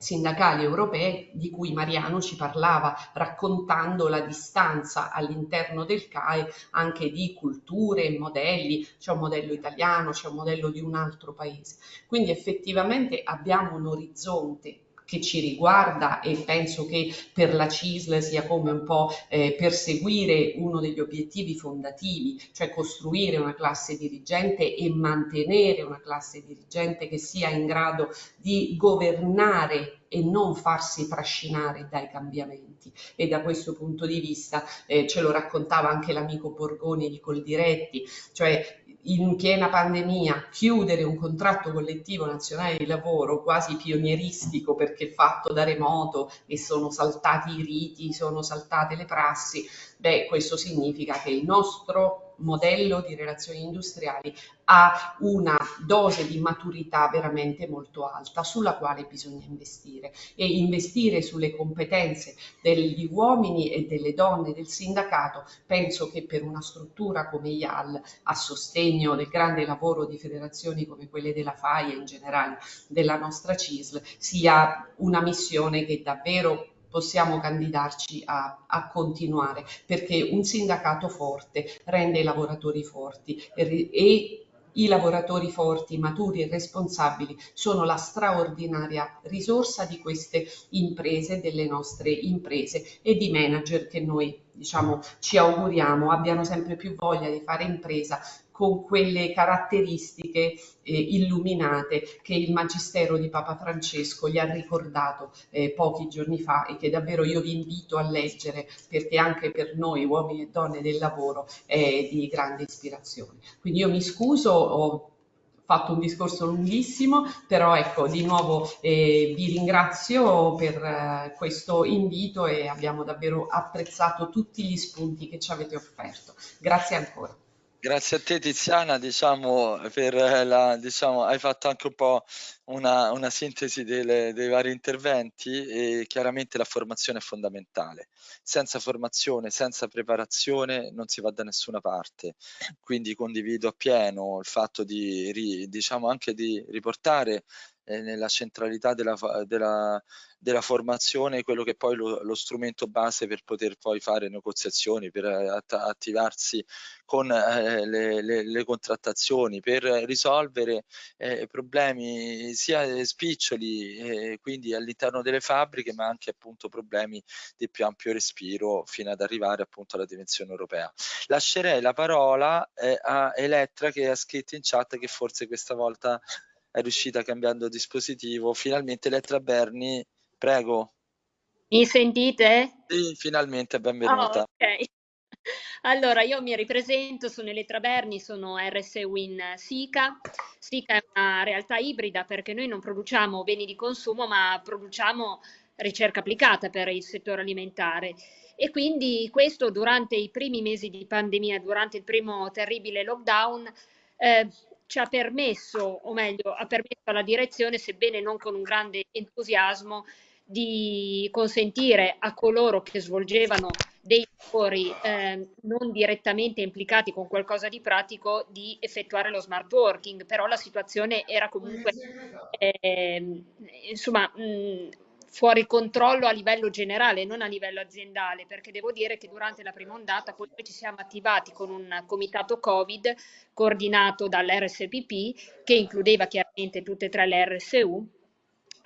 I: sindacali europee di cui Mariano ci parlava, raccontando la distanza all'interno del CAE anche di culture e modelli, c'è un modello italiano, c'è un modello di un altro paese. Quindi effettivamente abbiamo un orizzonte che ci riguarda e penso che per la CISL sia come un po' eh, perseguire uno degli obiettivi fondativi, cioè costruire una classe dirigente e mantenere una classe dirigente che sia in grado di governare e non farsi trascinare dai cambiamenti. E da questo punto di vista eh, ce lo raccontava anche l'amico Borgoni di Coldiretti, cioè in piena pandemia chiudere un contratto collettivo nazionale di lavoro quasi pionieristico perché fatto da remoto e sono saltati i riti, sono saltate le prassi, beh, questo significa che il nostro modello di relazioni industriali ha una dose di maturità veramente molto alta sulla quale bisogna investire. E investire sulle competenze degli uomini e delle donne del sindacato penso che per una struttura come IAL a sostegno del grande lavoro di federazioni come quelle della FAI e in generale della nostra CISL sia una missione che davvero possiamo candidarci a, a, continuare perché un sindacato forte rende i lavoratori forti e, e i lavoratori forti, maturi e responsabili sono la straordinaria risorsa di queste imprese, delle nostre imprese e di manager che noi diciamo, ci auguriamo abbiano sempre più voglia di fare impresa con quelle caratteristiche eh, illuminate che il Magistero di Papa Francesco gli ha ricordato eh, pochi giorni fa e che davvero io vi invito a leggere perché anche per noi uomini e donne del lavoro è di grande ispirazione. Quindi io mi scuso, ho fatto un discorso lunghissimo, però ecco, di nuovo eh, vi ringrazio per eh, questo invito e abbiamo davvero apprezzato tutti gli spunti che ci avete offerto. Grazie ancora.
A: Grazie a te Tiziana, diciamo, per la, diciamo, hai fatto anche un po' una, una sintesi delle, dei vari interventi e chiaramente la formazione è fondamentale. Senza formazione, senza preparazione non si va da nessuna parte. Quindi condivido appieno il fatto di, diciamo, anche di riportare eh, nella centralità della, della, della, formazione quello che poi lo, lo, strumento base per poter poi fare negoziazioni, per att attivarsi con eh, le, le, le, contrattazioni, per risolvere eh, problemi sia spiccioli, eh, quindi all'interno delle fabbriche, ma anche appunto problemi di più ampio respiro fino ad arrivare appunto alla dimensione europea. Lascerei la parola eh, a Elettra che ha scritto in chat che forse questa volta è riuscita cambiando dispositivo. Finalmente Elettra Berni, prego.
J: Mi sentite?
A: Sì, finalmente, benvenuta.
J: Oh, ok. Allora, io mi ripresento, sono Elettra Berni, sono RS Win SICA. SICA è una realtà ibrida perché noi non produciamo beni di consumo, ma produciamo ricerca applicata per il settore alimentare. E quindi questo durante i primi mesi di pandemia, durante il primo terribile lockdown, eh, ci ha permesso, o meglio, ha permesso alla direzione, sebbene non con un grande entusiasmo, di consentire a coloro che svolgevano dei lavori eh, non direttamente implicati con qualcosa di pratico di effettuare lo smart working, però la situazione era comunque eh, insomma mh, fuori controllo a livello generale, non a livello aziendale, perché devo dire che durante la prima ondata poi ci siamo attivati con un comitato Covid coordinato dall'RSPP, che includeva chiaramente tutte e tre le RSU,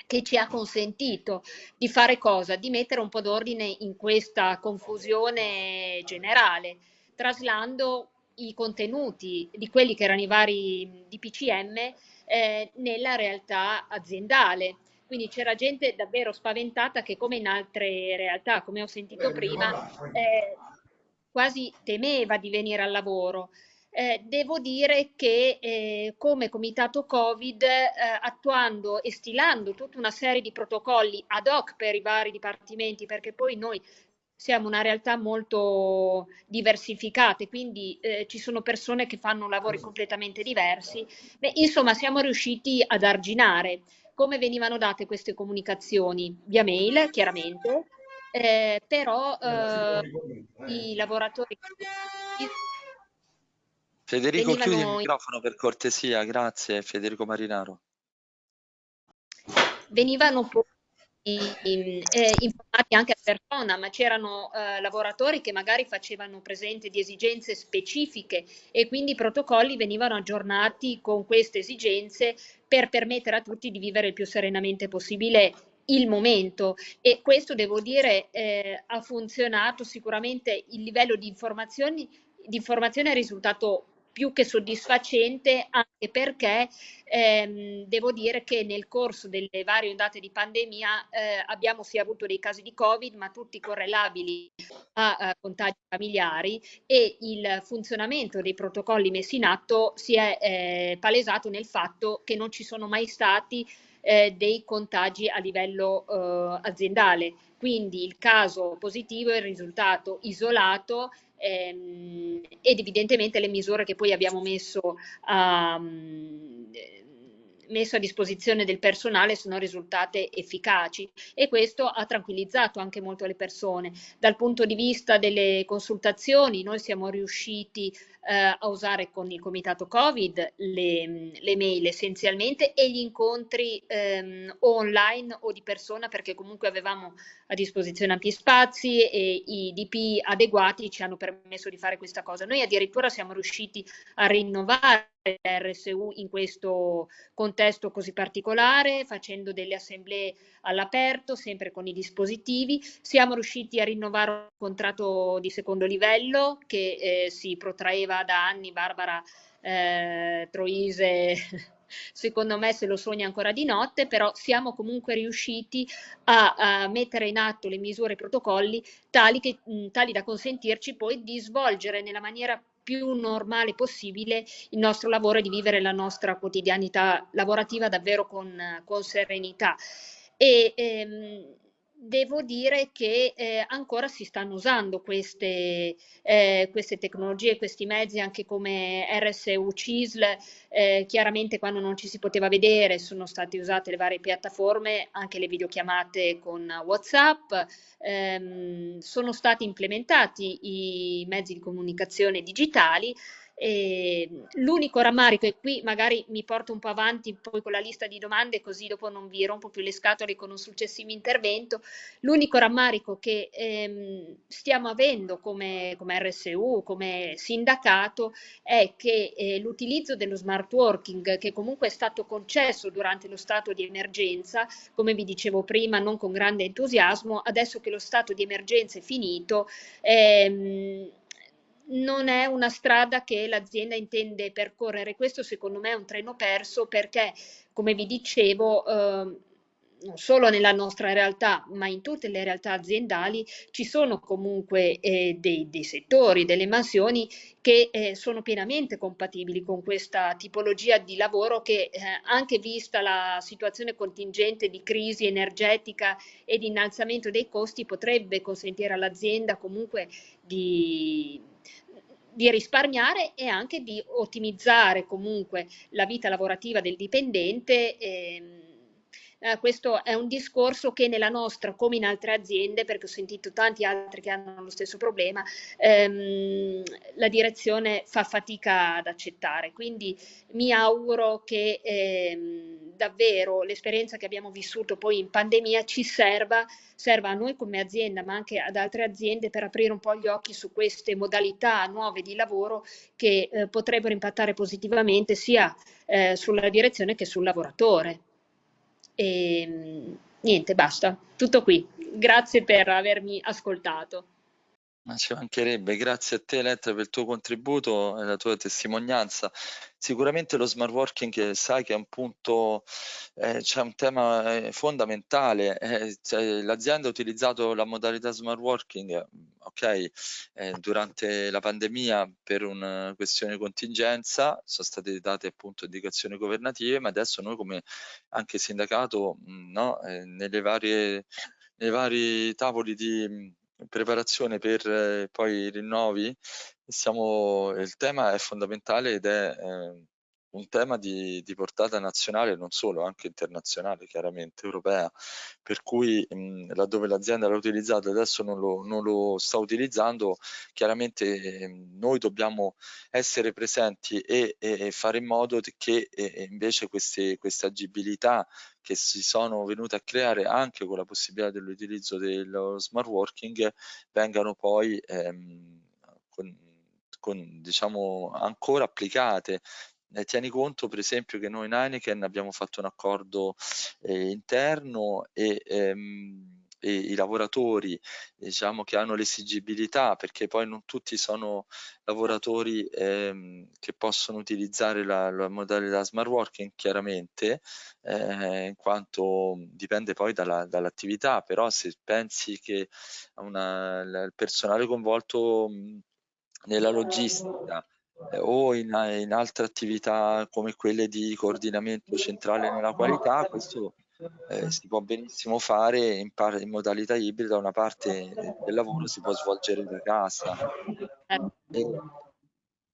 J: che ci ha consentito di fare cosa? Di mettere un po' d'ordine in questa confusione generale, traslando i contenuti di quelli che erano i vari DPCM eh, nella realtà aziendale quindi c'era gente davvero spaventata che come in altre realtà, come ho sentito prima, eh, quasi temeva di venire al lavoro. Eh, devo dire che eh, come comitato Covid, eh, attuando e stilando tutta una serie di protocolli ad hoc per i vari dipartimenti, perché poi noi siamo una realtà molto diversificata, quindi eh, ci sono persone che fanno lavori completamente diversi. Beh, insomma, siamo riusciti ad arginare come venivano date queste comunicazioni? Via mail, chiaramente, eh, però eh, i lavoratori...
A: Federico, venivano... chiudi il microfono per cortesia, grazie Federico Marinaro.
J: Venivano eh, informati anche a persona, ma c'erano eh, lavoratori che magari facevano presente di esigenze specifiche e quindi i protocolli venivano aggiornati con queste esigenze per permettere a tutti di vivere il più serenamente possibile il momento. E questo devo dire eh, ha funzionato sicuramente il livello di informazioni di informazione è risultato più che soddisfacente anche perché ehm, devo dire che nel corso delle varie ondate di pandemia eh, abbiamo sia avuto dei casi di Covid ma tutti correlabili a, a contagi familiari e il funzionamento dei protocolli messi in atto si è eh, palesato nel fatto che non ci sono mai stati eh, dei contagi a livello eh, aziendale. Quindi il caso positivo è il risultato isolato ehm, ed evidentemente le misure che poi abbiamo messo a, messo a disposizione del personale sono risultate efficaci e questo ha tranquillizzato anche molto le persone. Dal punto di vista delle consultazioni noi siamo riusciti eh, a usare con il comitato Covid le, le mail essenzialmente e gli incontri ehm, online o di persona perché comunque avevamo a disposizione ampi spazi e i DP adeguati ci hanno permesso di fare questa cosa. Noi addirittura siamo riusciti a rinnovare RSU in questo contesto così particolare, facendo delle assemblee all'aperto, sempre con i dispositivi. Siamo riusciti a rinnovare un contratto di secondo livello che eh, si protraeva da anni, Barbara eh, Troise secondo me se lo sogna ancora di notte, però siamo comunque riusciti a, a mettere in atto le misure e i protocolli tali, che, tali da consentirci poi di svolgere nella maniera più normale possibile il nostro lavoro e di vivere la nostra quotidianità lavorativa davvero con, con serenità. E, ehm, devo dire che eh, ancora si stanno usando queste, eh, queste, tecnologie, questi mezzi anche come RSU CISL, eh, chiaramente quando non ci si poteva vedere sono state usate le varie piattaforme, anche le videochiamate con WhatsApp, ehm, sono stati implementati i mezzi di comunicazione digitali l'unico rammarico, e qui magari mi porto un po' avanti poi con la lista di domande, così dopo non vi rompo più le scatole con un successivo intervento, l'unico rammarico che ehm, stiamo avendo come, come, RSU, come sindacato, è che eh, l'utilizzo dello smart working, che comunque è stato concesso durante lo stato di emergenza, come vi dicevo prima, non con grande entusiasmo, adesso che lo stato di emergenza è finito, ehm, non è una strada che l'azienda intende percorrere. Questo secondo me è un treno perso perché, come vi dicevo, eh, non solo nella nostra realtà, ma in tutte le realtà aziendali ci sono comunque eh, dei, dei, settori, delle mansioni che eh, sono pienamente compatibili con questa tipologia di lavoro che eh, anche vista la situazione contingente di crisi energetica e di innalzamento dei costi potrebbe consentire all'azienda comunque di di risparmiare e anche di ottimizzare comunque la vita lavorativa del dipendente. Ehm, eh, questo è un discorso che nella nostra, come in altre aziende, perché ho sentito tanti altri che hanno lo stesso problema, ehm, la direzione fa fatica ad accettare. Quindi mi auguro che ehm, davvero l'esperienza che abbiamo vissuto poi in pandemia ci serva, serva a noi come azienda, ma anche ad altre aziende per aprire un po' gli occhi su queste modalità nuove di lavoro che eh, potrebbero impattare positivamente sia eh, sulla direzione che sul lavoratore. E ehm, niente, basta, tutto qui. Grazie per avermi ascoltato.
A: Ma ci mancherebbe, grazie a te Elettra per il tuo contributo e la tua testimonianza. Sicuramente lo smart working sai che è un punto, eh, c'è un tema eh, fondamentale. Eh, cioè, l'azienda ha utilizzato la modalità smart working, ok, eh, durante la pandemia per una questione di contingenza, sono state date appunto indicazioni governative, ma adesso noi come anche sindacato, no, eh, nelle varie, nei vari tavoli di preparazione per eh, poi i rinnovi, siamo, il tema è fondamentale ed è eh, un tema di, di, portata nazionale, non solo, anche internazionale, chiaramente europea, per cui mh, laddove l'azienda l'ha utilizzato e adesso non lo, non lo, sta utilizzando, chiaramente eh, noi dobbiamo essere presenti e, e, fare in modo che eh, invece queste, queste agibilità che si sono venute a creare anche con la possibilità dell'utilizzo dello smart working vengano poi ehm, con, con, diciamo ancora applicate eh, tieni conto per esempio che noi in Heineken abbiamo fatto un accordo eh, interno e, ehm, e, i lavoratori diciamo che hanno l'esigibilità perché poi non tutti sono lavoratori ehm, che possono utilizzare la, la, modalità smart working chiaramente eh, in quanto dipende poi dalla, dall'attività. Però se pensi che una, il personale coinvolto nella logistica o in, in, altre attività come quelle di coordinamento centrale nella qualità, questo eh, si può benissimo fare in, in, modalità ibrida, una parte del lavoro si può svolgere da casa. E,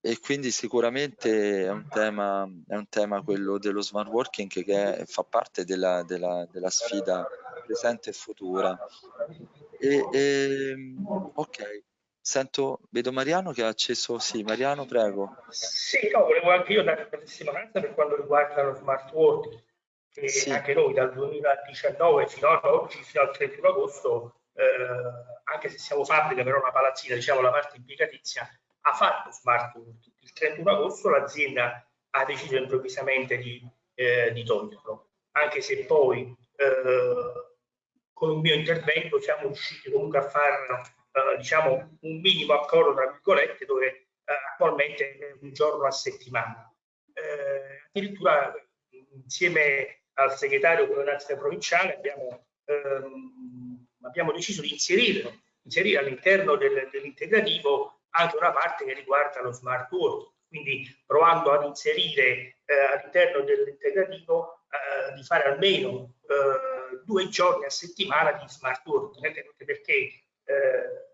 A: e quindi sicuramente è un, tema, è un tema quello dello smart working che è, fa parte della, della, della, sfida presente e futura. E, e, ok, Sento, vedo Mariano che ha acceso, sì, Mariano prego.
F: Sì, no, volevo anche io dare una testimonianza per quanto riguarda lo smart working, che sì. anche noi dal 2019 fino ad oggi, fino al 31 agosto, eh, anche se siamo fabbrica, però una palazzina, diciamo la parte impiegatizia, ha fatto smart working. Il 31 agosto l'azienda ha deciso improvvisamente di, eh, di toglierlo, anche se poi eh, con un mio intervento siamo riusciti comunque a farlo eh, diciamo un minimo accordo tra virgolette dove eh, attualmente è un giorno a settimana. Eh, addirittura insieme al segretario coordinazionale provinciale abbiamo, ehm, abbiamo deciso di inserire, inserire all'interno del, dell'integrativo anche una parte che riguarda lo smart working, quindi provando ad inserire eh, all'interno dell'integrativo eh, di fare almeno eh, due giorni a settimana di smart anche perché eh,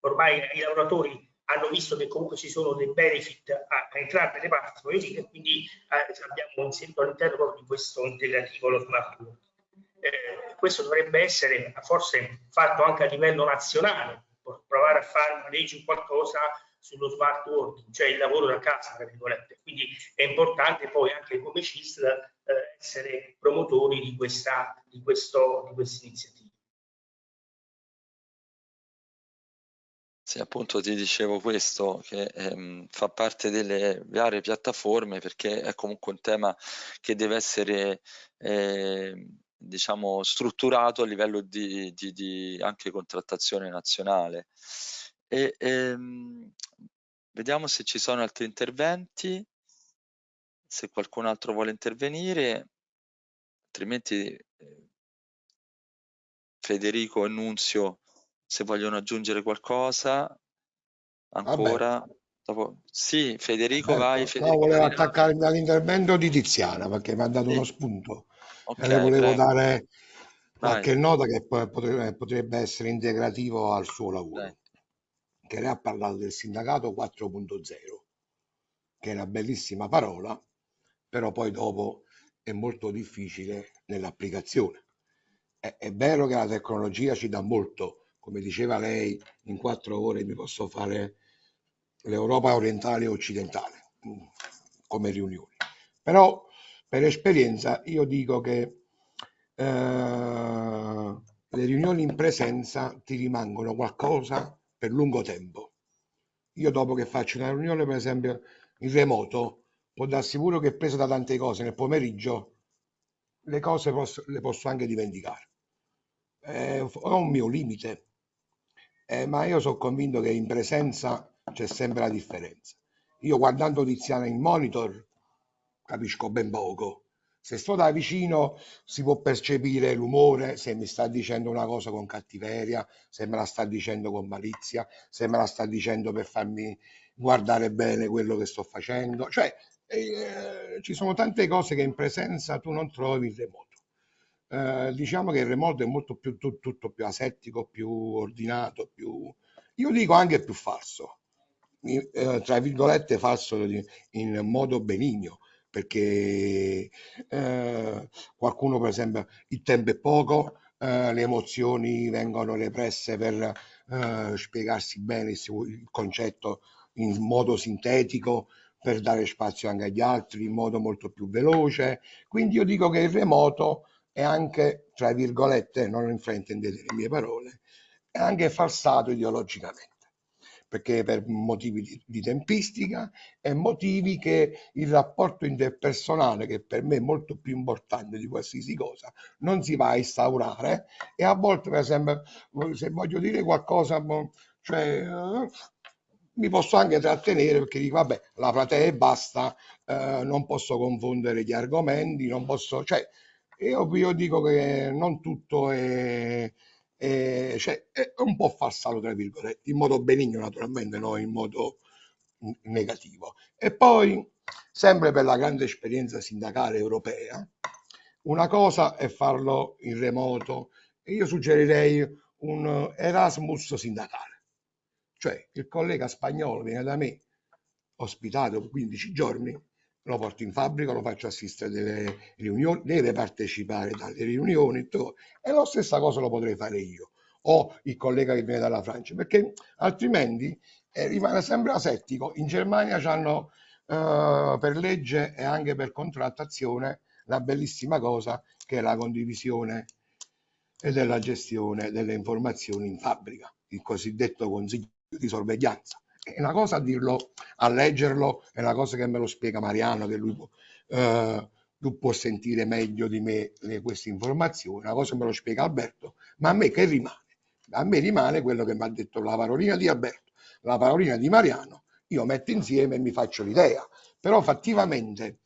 F: ormai i lavoratori hanno visto che comunque ci sono dei benefit a, a entrambe le parti, dire, quindi eh, abbiamo inserito all'interno proprio di questo integrativo lo smart working. Eh, questo dovrebbe essere forse fatto anche a livello nazionale, provare a fare una legge o qualcosa sullo smart working, cioè il lavoro da casa, tra virgolette. Quindi è importante poi anche come CISL eh, essere promotori di questa, di questo, di questa iniziativa.
A: Sì, appunto ti dicevo questo, che ehm, fa parte delle varie piattaforme perché è comunque un tema che deve essere eh, diciamo strutturato a livello di, di, di anche contrattazione nazionale. E, ehm, vediamo se ci sono altri interventi, se qualcun altro vuole intervenire, altrimenti eh, Federico e Nunzio se vogliono aggiungere qualcosa ancora. Dopo... Sì, Federico, Vabbè, vai. Federico,
G: no, volevo attaccarmi all'intervento di Tiziana perché mi ha dato sì. uno spunto. Okay, e le volevo prego. dare qualche vai. nota che potrebbe, potrebbe, essere integrativo al suo lavoro. Vai. Che lei ha parlato del sindacato 4.0, che è una bellissima parola, però poi dopo è molto difficile nell'applicazione. È, è vero che la tecnologia ci dà molto, come diceva lei, in quattro ore mi posso fare l'Europa orientale e occidentale mm, come riunioni. Però per esperienza io dico che eh, le riunioni in presenza ti rimangono qualcosa per lungo tempo. Io dopo che faccio una riunione, per esempio, in remoto, può darsi sicuro che preso da tante cose nel pomeriggio, le cose posso, le posso anche dimenticare. Eh, ho un mio limite, eh, ma io sono convinto che in presenza c'è sempre la differenza. Io guardando Tiziana in monitor capisco ben poco. Se sto da vicino si può percepire l'umore, se mi sta dicendo una cosa con cattiveria, se me la sta dicendo con malizia, se me la sta dicendo per farmi guardare bene quello che sto facendo. Cioè, eh, ci sono tante cose che in presenza tu non trovi in remoto. Eh, diciamo che il remoto è molto più tu, tutto più asettico, più ordinato, più io dico anche più falso, eh, tra virgolette falso in modo benigno, perché eh, qualcuno per esempio il tempo è poco, eh, le emozioni vengono represse per spiegarsi bene il concetto in modo sintetico, per dare spazio anche agli altri in modo molto più veloce. Quindi io dico che il remoto è anche, tra virgolette, non fraintendete le mie parole, è anche falsato ideologicamente. Perché per motivi di, di, tempistica e motivi che il rapporto interpersonale, che per me è molto più importante di qualsiasi cosa, non si va a instaurare. E a volte, per esempio, se voglio dire qualcosa, cioè, uh, mi posso anche trattenere perché dico, vabbè, la platea e basta, uh, non posso confondere gli argomenti, non posso, cioè, io, io dico che non tutto è eh, cioè, è un po' falsato, tra virgolette, in modo benigno naturalmente, non in modo negativo. E poi, sempre per la grande esperienza sindacale europea, una cosa è farlo in remoto e io suggerirei un Erasmus sindacale, cioè il collega spagnolo viene da me ospitato 15 giorni lo porto in fabbrica, lo faccio assistere delle riunioni, deve partecipare dalle riunioni e la stessa cosa lo potrei fare io o il collega che viene dalla Francia, perché altrimenti eh, rimane sempre asettico. In Germania hanno eh, per legge e anche per contrattazione la bellissima cosa che è la condivisione e della gestione delle informazioni in fabbrica, il cosiddetto consiglio di sorveglianza è una cosa a dirlo, a leggerlo, è una cosa che me lo spiega Mariano, che lui eh, tu può sentire meglio di me le, queste informazioni, una cosa me lo spiega Alberto, ma a me che rimane? A me rimane quello che mi ha detto la parolina di Alberto, la parolina di Mariano, io metto insieme e mi faccio l'idea, però fattivamente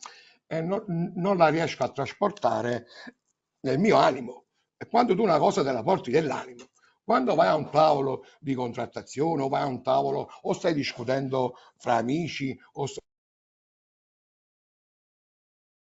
G: eh, non, non la riesco a trasportare nel mio animo. E quando tu una cosa te la porti nell'animo, quando vai a un tavolo di contrattazione o vai a un tavolo o stai discutendo fra amici o,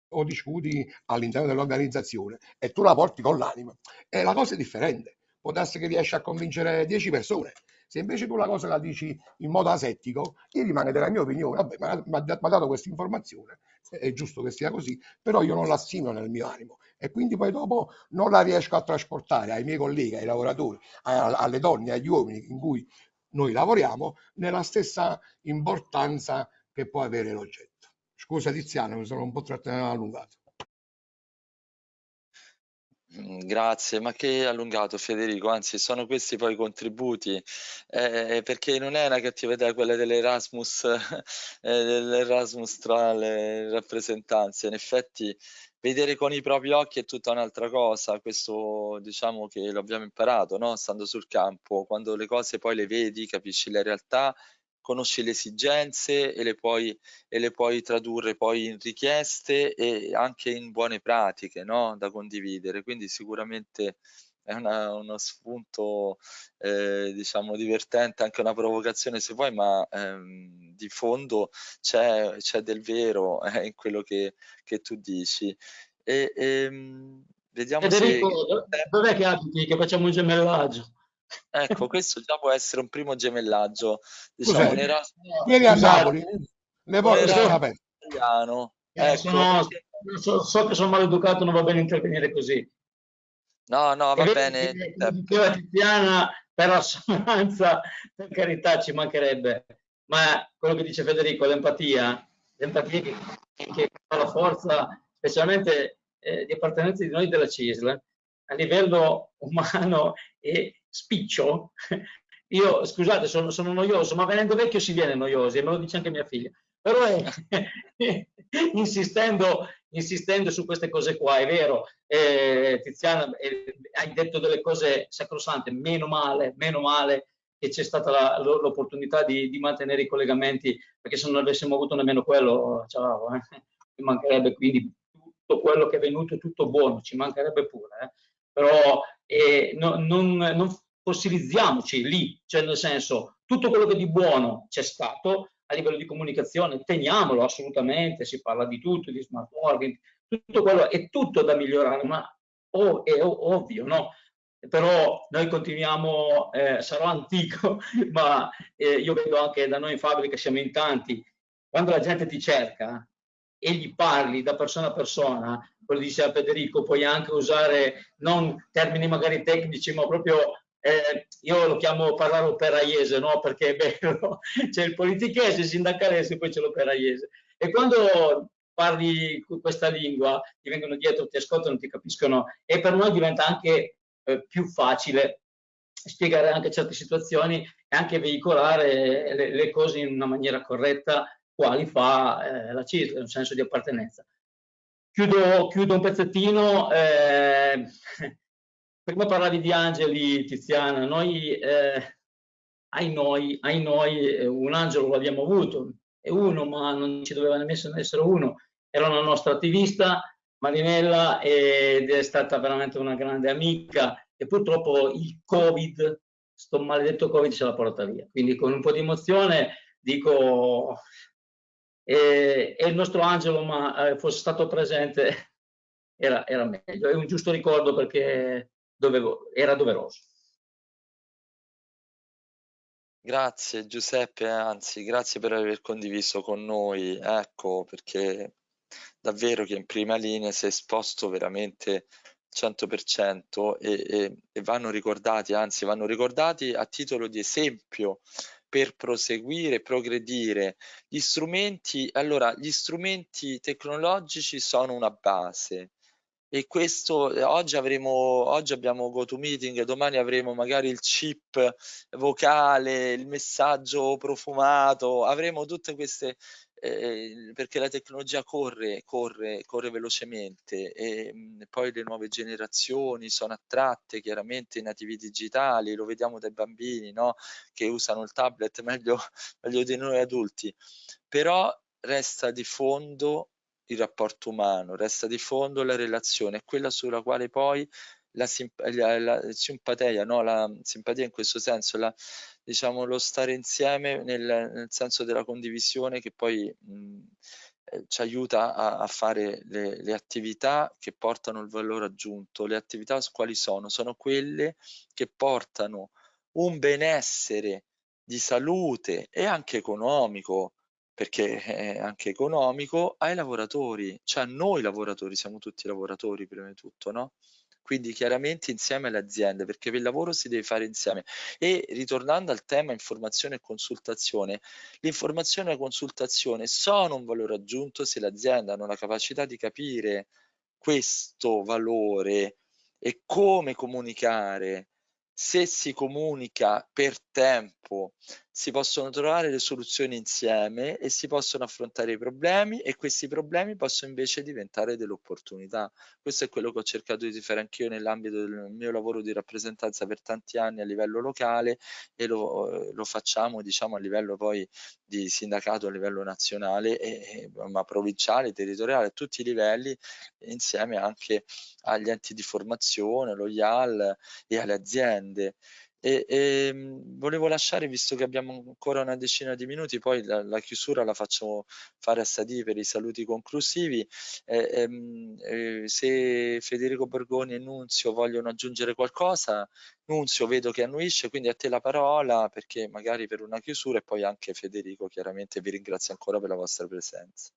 G: o discuti all'interno dell'organizzazione e tu la porti con l'anima, e la cosa è differente. Può darsi che riesci a convincere 10 persone. Se invece tu la cosa la dici in modo asettico, io rimane della mia opinione, vabbè, mi ha dato questa informazione, è giusto che sia così, però io non la stimo nel mio animo e quindi poi dopo non la riesco a trasportare ai miei colleghi, ai lavoratori, alle donne, agli uomini in cui noi lavoriamo nella stessa importanza che può avere l'oggetto. Scusa Tiziano, mi sono un po' allungato.
A: Mm, grazie, ma che allungato Federico, anzi sono questi poi i contributi, eh, perché non è una cattiva idea quella dell'Erasmus, eh, dell'Erasmus tra le rappresentanze, in effetti vedere con i propri occhi è tutta un'altra cosa, questo diciamo che l'abbiamo imparato, no? Stando sul campo, quando le cose poi le vedi, capisci la realtà, conosci le esigenze e le puoi, e le puoi tradurre poi in richieste e anche in buone pratiche, no? Da condividere, quindi sicuramente è una, uno spunto eh, diciamo divertente, anche una provocazione se vuoi, ma ehm, di fondo c'è, c'è del vero eh, in quello che, che, tu dici. E, ehm, vediamo
H: Federico, se... dov'è che abiti? Che facciamo un gemellaggio?
A: Ecco, questo già può essere un primo gemellaggio. Diciamo, un
G: Erasmus... Vieni a Napoli, le porte sono aperte.
A: Italiano.
H: Eh, ecco, sono, so, so, che sono maleducato, non va bene intervenire così.
A: No, no, va bene.
H: Diceva Tiziana, per assonanza, per carità, ci mancherebbe. Ma quello che dice Federico, l'empatia, l'empatia che, che fa la forza, specialmente eh, di appartenenza di noi della CISL, a livello umano e spiccio. Io, scusate, sono, sono noioso, ma venendo vecchio si viene noiosi, e me lo dice anche mia figlia. Però è, insistendo, insistendo su queste cose qua, è vero, eh, Tiziana, eh, hai detto delle cose sacrosante, meno male, meno male che c'è stata l'opportunità di, di, mantenere i collegamenti, perché se non avessimo avuto nemmeno quello, ciao, eh, mi mancherebbe quindi tutto quello che è venuto, tutto buono, ci mancherebbe pure, eh. però eh, no, non, non fossilizziamoci lì, cioè nel senso tutto quello che di buono c'è stato, a livello di comunicazione, teniamolo assolutamente, si parla di tutto, di smart working, tutto quello è tutto da migliorare, ma oh, è ovvio, no? Però noi continuiamo, eh, sarò antico, ma eh, io vedo anche da noi in fabbrica, siamo in tanti, quando la gente ti cerca, e gli parli da persona a persona, quello diceva Federico, puoi anche usare non termini magari tecnici, ma proprio eh, io lo chiamo parlare operaiese, no? Perché è bello, c'è il politichese, il sindacalese, poi c'è l'operaiese. E quando parli questa lingua, ti vengono dietro, ti ascoltano, ti capiscono e per noi diventa anche eh, più facile spiegare anche certe situazioni e anche veicolare le, le cose in una maniera corretta, quali fa eh, la CISL, un senso di appartenenza. Chiudo, chiudo un pezzettino, eh, prima parlavi di angeli, Tiziana, noi, eh, ai noi, ai noi eh, un angelo l'abbiamo avuto, è uno, ma non ci doveva nemmeno essere uno, era una nostra attivista, Marinella, ed è stata veramente una grande amica e purtroppo il Covid, sto maledetto Covid ce l'ha portata via. Quindi con un po' di emozione dico, e, e il nostro Angelo, ma eh, fosse stato presente, era, era, meglio. È un giusto ricordo perché dovevo, era doveroso.
A: Grazie Giuseppe, anzi grazie per aver condiviso con noi, ecco perché davvero che in prima linea si è esposto veramente 100% e, e, e vanno ricordati, anzi vanno ricordati a titolo di esempio per proseguire, progredire. Gli strumenti, allora, gli strumenti tecnologici sono una base, e questo eh, oggi avremo oggi abbiamo GoToMeeting, domani avremo magari il chip vocale, il messaggio profumato, avremo tutte queste eh, perché la tecnologia corre, corre, corre velocemente e mh, mhmm, poi le nuove generazioni sono attratte chiaramente ai nativi digitali, lo vediamo dai bambini no? che usano il tablet meglio, meglio di noi adulti, però resta di fondo il rapporto umano, resta di fondo la relazione, quella sulla quale poi la, simp la, la simpatia, no? la simpatia in questo senso, la, diciamo, lo stare insieme nel, nel, senso della condivisione che poi mh, eh, ci aiuta a, a fare le, le, attività che portano il valore aggiunto. Le attività quali sono? Sono quelle che portano un benessere di salute e anche economico perché è anche economico, ai lavoratori, cioè noi lavoratori, siamo tutti lavoratori prima di tutto, no? Quindi chiaramente insieme alle aziende, perché il lavoro si deve fare insieme. E ritornando al tema informazione e consultazione, l'informazione e la consultazione sono un valore aggiunto se le aziende hanno la capacità di capire questo valore e come comunicare se si comunica per tempo, si possono trovare le soluzioni insieme e si possono affrontare i problemi e questi problemi possono invece diventare delle opportunità. Questo è quello che ho cercato di fare anch'io nell'ambito del mio lavoro di rappresentanza per tanti anni a livello locale e lo, lo facciamo diciamo a livello poi di sindacato a livello nazionale e, ma provinciale, territoriale, a tutti i livelli insieme anche agli enti di formazione, lo IAL e alle aziende. E, e ehm, volevo lasciare, visto che abbiamo ancora una decina di minuti, poi la, la chiusura la faccio fare a Sadi per i saluti conclusivi. Eh, eh, se Federico Borgoni e Nunzio vogliono aggiungere qualcosa, Nunzio vedo che annuisce, quindi a te la parola perché magari per una chiusura e poi anche Federico chiaramente vi ringrazio ancora per la vostra presenza.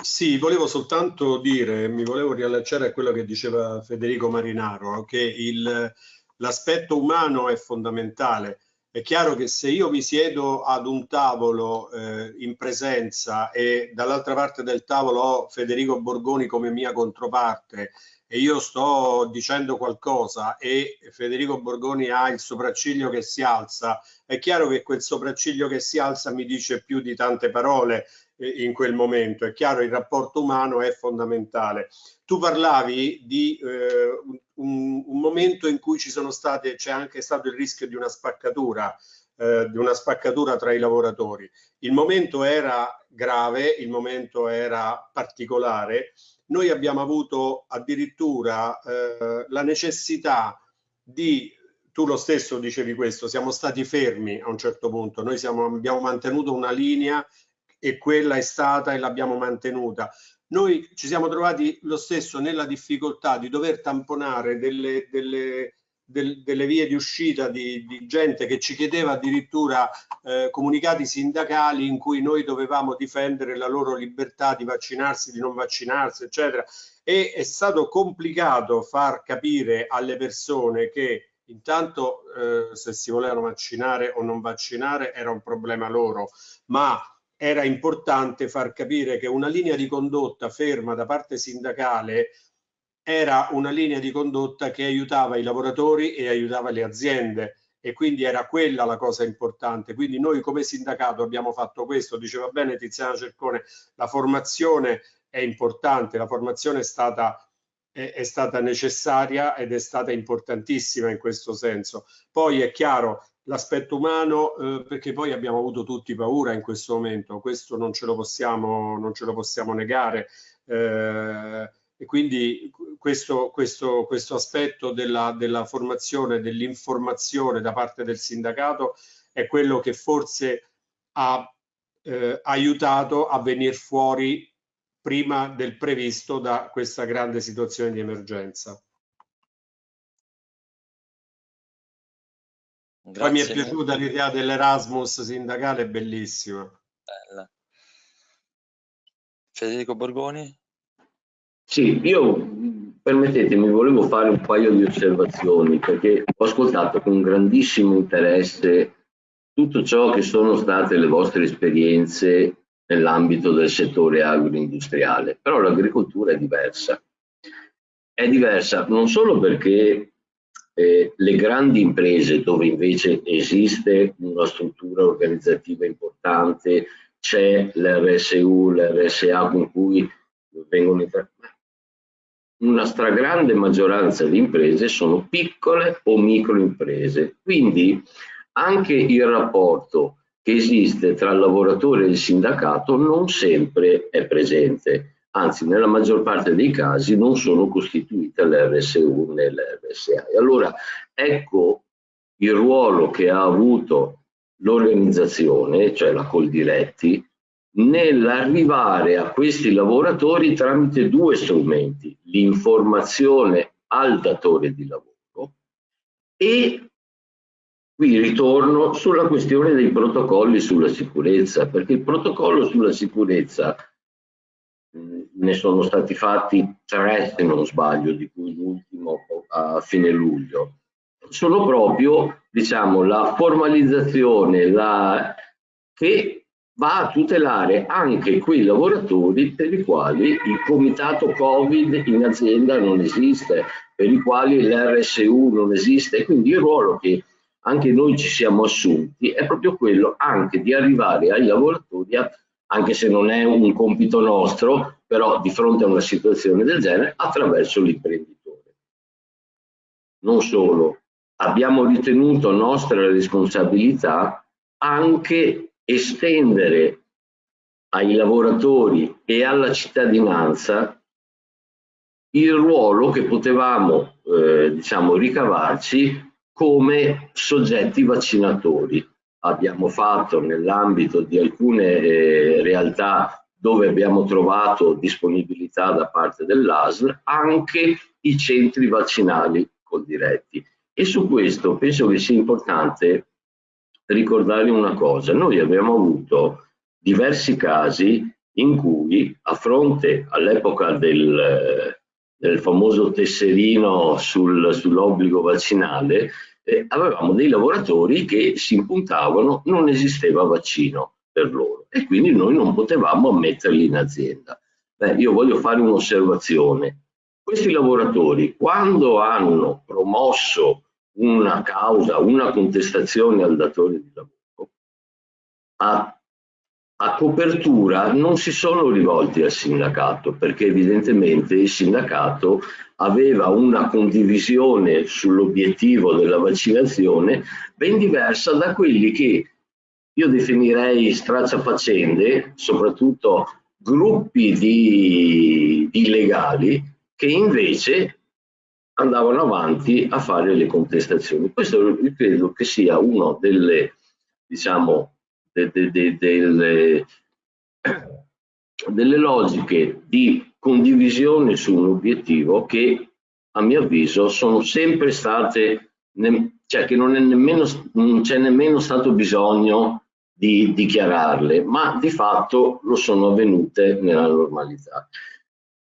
D: Sì, volevo soltanto dire, mi volevo riallacciare a quello che diceva Federico Marinaro, che il l'aspetto umano è fondamentale. È chiaro che se io mi siedo ad un tavolo eh, in presenza e dall'altra parte del tavolo ho Federico Borgoni come mia controparte e io sto dicendo qualcosa e Federico Borgoni ha il sopracciglio che si alza, è chiaro che quel sopracciglio che si alza mi dice più di tante parole in quel momento. È chiaro, il rapporto umano è fondamentale. Tu parlavi di eh, un, un, momento in cui ci sono state, c'è anche stato il rischio di una spaccatura, eh, di una spaccatura tra i lavoratori. Il momento era grave, il momento era particolare. Noi abbiamo avuto addirittura eh, la necessità di tu lo stesso dicevi questo, siamo stati fermi a un certo punto, noi siamo, abbiamo mantenuto una linea e quella è stata e l'abbiamo mantenuta. Noi ci siamo trovati lo stesso nella difficoltà di dover tamponare delle, delle, del, delle vie di uscita di, di, gente che ci chiedeva addirittura eh, comunicati sindacali in cui noi dovevamo difendere la loro libertà di vaccinarsi, di non vaccinarsi, eccetera. E è stato complicato far capire alle persone che intanto eh, se si volevano vaccinare o non vaccinare era un problema loro, ma era importante far capire che una linea di condotta ferma da parte sindacale era una linea di condotta che aiutava i lavoratori e aiutava le aziende e quindi era quella la cosa importante. Quindi noi come sindacato abbiamo fatto questo, diceva bene Tiziana Cercone, la formazione è importante, la formazione è stata, è, è stata necessaria ed è stata importantissima in questo senso. Poi è chiaro l'aspetto umano, eh, perché poi abbiamo avuto tutti paura in questo momento, questo non ce lo possiamo, non ce lo possiamo negare. Eh, e quindi questo, questo, questo aspetto della, della formazione, dell'informazione da parte del sindacato è quello che forse ha eh, aiutato a venire fuori prima del previsto da questa grande situazione di emergenza. Grazie Poi mi è piaciuta l'idea dell'Erasmus sindacale, bellissima. Bella.
A: Federico Borgoni?
E: Sì, io permettetemi, volevo fare un paio di osservazioni perché ho ascoltato con grandissimo interesse tutto ciò che sono state le vostre esperienze nell'ambito del settore agroindustriale, però l'agricoltura è diversa. È diversa non solo perché eh, le grandi imprese dove invece esiste una struttura organizzativa importante, c'è l'RSU, l'RSA con cui vengono interpretati una stragrande maggioranza di imprese sono piccole o micro imprese. Quindi anche il rapporto che esiste tra il lavoratore e il sindacato non sempre è presente, anzi nella maggior parte dei casi non sono costituite l'RSU né l'RSA. E allora ecco il ruolo che ha avuto l'organizzazione, cioè la Coldiretti, nell'arrivare a questi lavoratori tramite due strumenti, l'informazione al datore di lavoro e qui ritorno sulla questione dei protocolli sulla sicurezza, perché il protocollo sulla sicurezza ne sono stati fatti tre se non sbaglio, di cui l'ultimo a fine luglio, sono proprio diciamo, la formalizzazione la, che va a tutelare anche quei lavoratori per i quali il comitato Covid in azienda non esiste, per i quali l'RSU non esiste. Quindi il ruolo che anche noi ci siamo assunti è proprio quello anche di arrivare ai lavoratori, anche se non è un compito nostro, però di fronte a una situazione del genere, attraverso l'imprenditore. Non solo, abbiamo ritenuto nostra responsabilità anche estendere ai lavoratori e alla cittadinanza il ruolo che potevamo eh, diciamo, ricavarci come soggetti vaccinatori. Abbiamo fatto nell'ambito di alcune eh, realtà dove abbiamo trovato disponibilità da parte dell'ASL anche i centri vaccinali coldiretti. E su questo penso che sia importante ricordare una cosa, noi abbiamo avuto diversi casi in cui a fronte all'epoca del, del, famoso tesserino sul, sull'obbligo vaccinale eh, avevamo dei lavoratori che si impuntavano non esisteva vaccino per loro e quindi noi non potevamo ammetterli in azienda. Beh, io voglio fare un'osservazione. Questi lavoratori quando hanno promosso una causa, una contestazione al datore di lavoro, a, a copertura non si sono rivolti al sindacato perché evidentemente il sindacato aveva una condivisione sull'obiettivo della vaccinazione ben diversa da quelli che io definirei stracciafaccende, soprattutto gruppi di, di illegali che invece andavano avanti a fare le contestazioni. Questo credo che sia una delle, diciamo, de, de, de, delle, logiche di condivisione su un obiettivo che a mio avviso sono sempre state cioè che non, nemmeno, c'è nemmeno stato bisogno di dichiararle, ma di fatto lo sono avvenute nella normalità.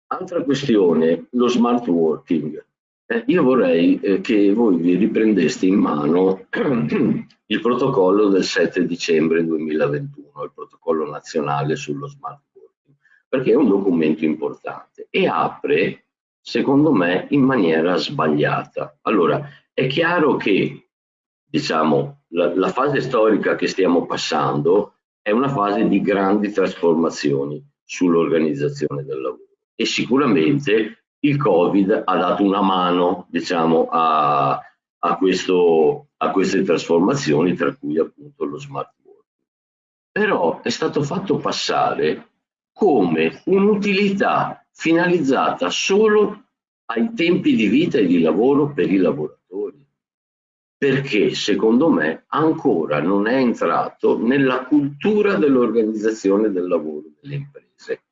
E: Altra questione, lo smart working. Eh, io vorrei eh, che voi vi riprendeste in mano il protocollo del 7 dicembre 2021, il protocollo nazionale sullo smart working, perché è un documento importante e apre, secondo me, in maniera sbagliata. Allora, è chiaro che, diciamo, la, la fase storica che stiamo passando è una fase di grandi trasformazioni sull'organizzazione del lavoro e sicuramente il Covid ha dato una mano diciamo, a, a, questo, a queste trasformazioni, tra cui appunto lo smart working. Però è stato fatto passare come un'utilità finalizzata solo ai tempi di vita e di lavoro per i lavoratori, perché secondo me ancora non è entrato nella cultura dell'organizzazione del lavoro delle imprese.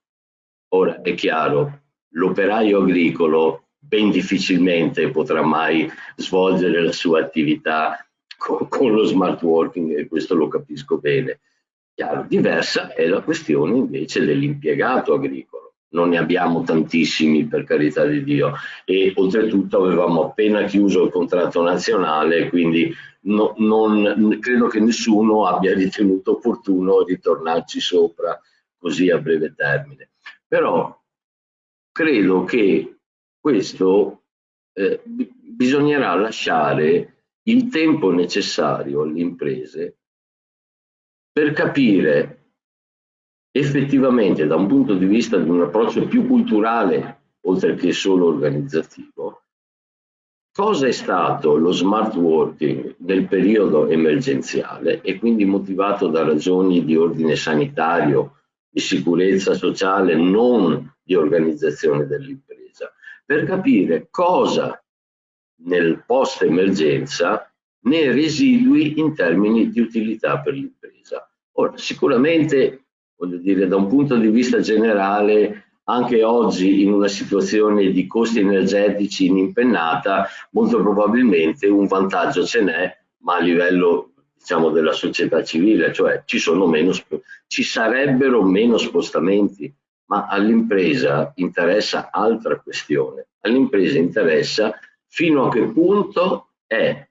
E: Ora è chiaro, l'operaio agricolo ben difficilmente potrà mai svolgere la sua attività con, con lo smart working e questo lo capisco bene. Chiaro, diversa è la questione invece dell'impiegato agricolo. Non ne abbiamo tantissimi per carità di Dio e oltretutto avevamo appena chiuso il contratto nazionale quindi no, non, credo che nessuno abbia ritenuto opportuno ritornarci sopra così a breve termine. Però credo che questo eh, bisognerà lasciare il tempo necessario alle imprese per capire effettivamente da un punto di vista di un approccio più culturale oltre che solo organizzativo cosa è stato lo smart working nel periodo emergenziale e quindi motivato da ragioni di ordine sanitario di sicurezza sociale, non di organizzazione dell'impresa, per capire cosa nel post emergenza ne residui in termini di utilità per l'impresa. Ora, sicuramente, voglio dire, da un punto di vista generale, anche oggi in una situazione di costi energetici inimpennata, molto probabilmente un vantaggio ce n'è, ma a livello diciamo, della società civile, cioè ci, meno, ci sarebbero meno spostamenti, ma all'impresa interessa altra questione. All'impresa interessa fino a che punto è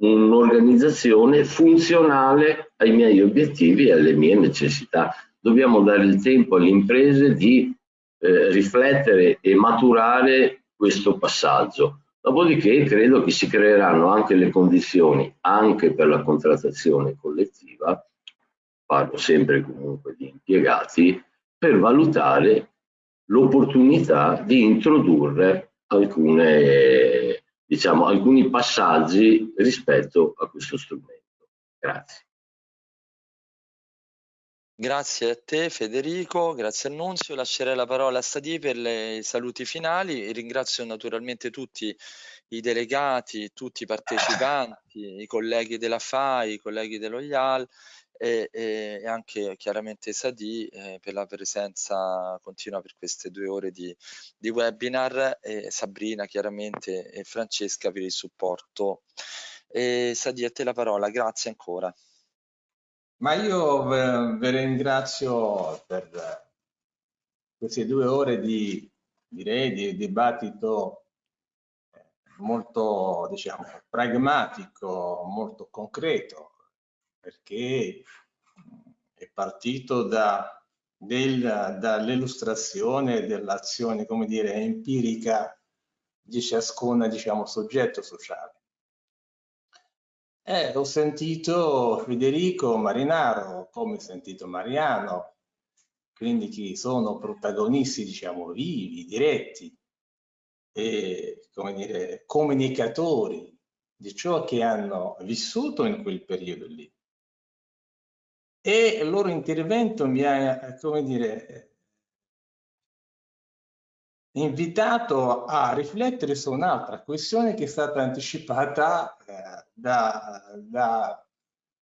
E: un'organizzazione funzionale ai miei obiettivi e alle mie necessità. Dobbiamo dare il tempo alle imprese di eh, riflettere e maturare questo passaggio. Dopodiché credo che si creeranno anche le condizioni, anche per la contrattazione collettiva, parlo sempre comunque di impiegati, per valutare l'opportunità di introdurre alcune, diciamo, alcuni passaggi rispetto a questo strumento. Grazie.
A: Grazie a te Federico, grazie Annunzio. Lascerei la parola a Stadi per i saluti finali. Ringrazio naturalmente tutti i delegati, tutti i partecipanti, i colleghi della FAI, i colleghi dello IAL e, e anche chiaramente Sadi eh, per la presenza continua per queste due ore di, di webinar e Sabrina chiaramente e Francesca per il supporto. E Sadi a te la parola, grazie ancora.
B: Ma io vi ringrazio per queste due ore di, direi, di dibattito eh, molto, diciamo, pragmatico, molto concreto, perché è partito da, dall'illustrazione dell'azione, empirica di ciascun, diciamo, soggetto sociale. Eh, ho sentito Federico Marinaro, come ho sentito Mariano, quindi che sono protagonisti, diciamo, vivi, diretti, e, come dire, comunicatori di ciò che hanno vissuto in quel periodo lì. E il loro intervento mi ha, come dire, invitato a riflettere su un'altra questione che è stata anticipata eh, da, da,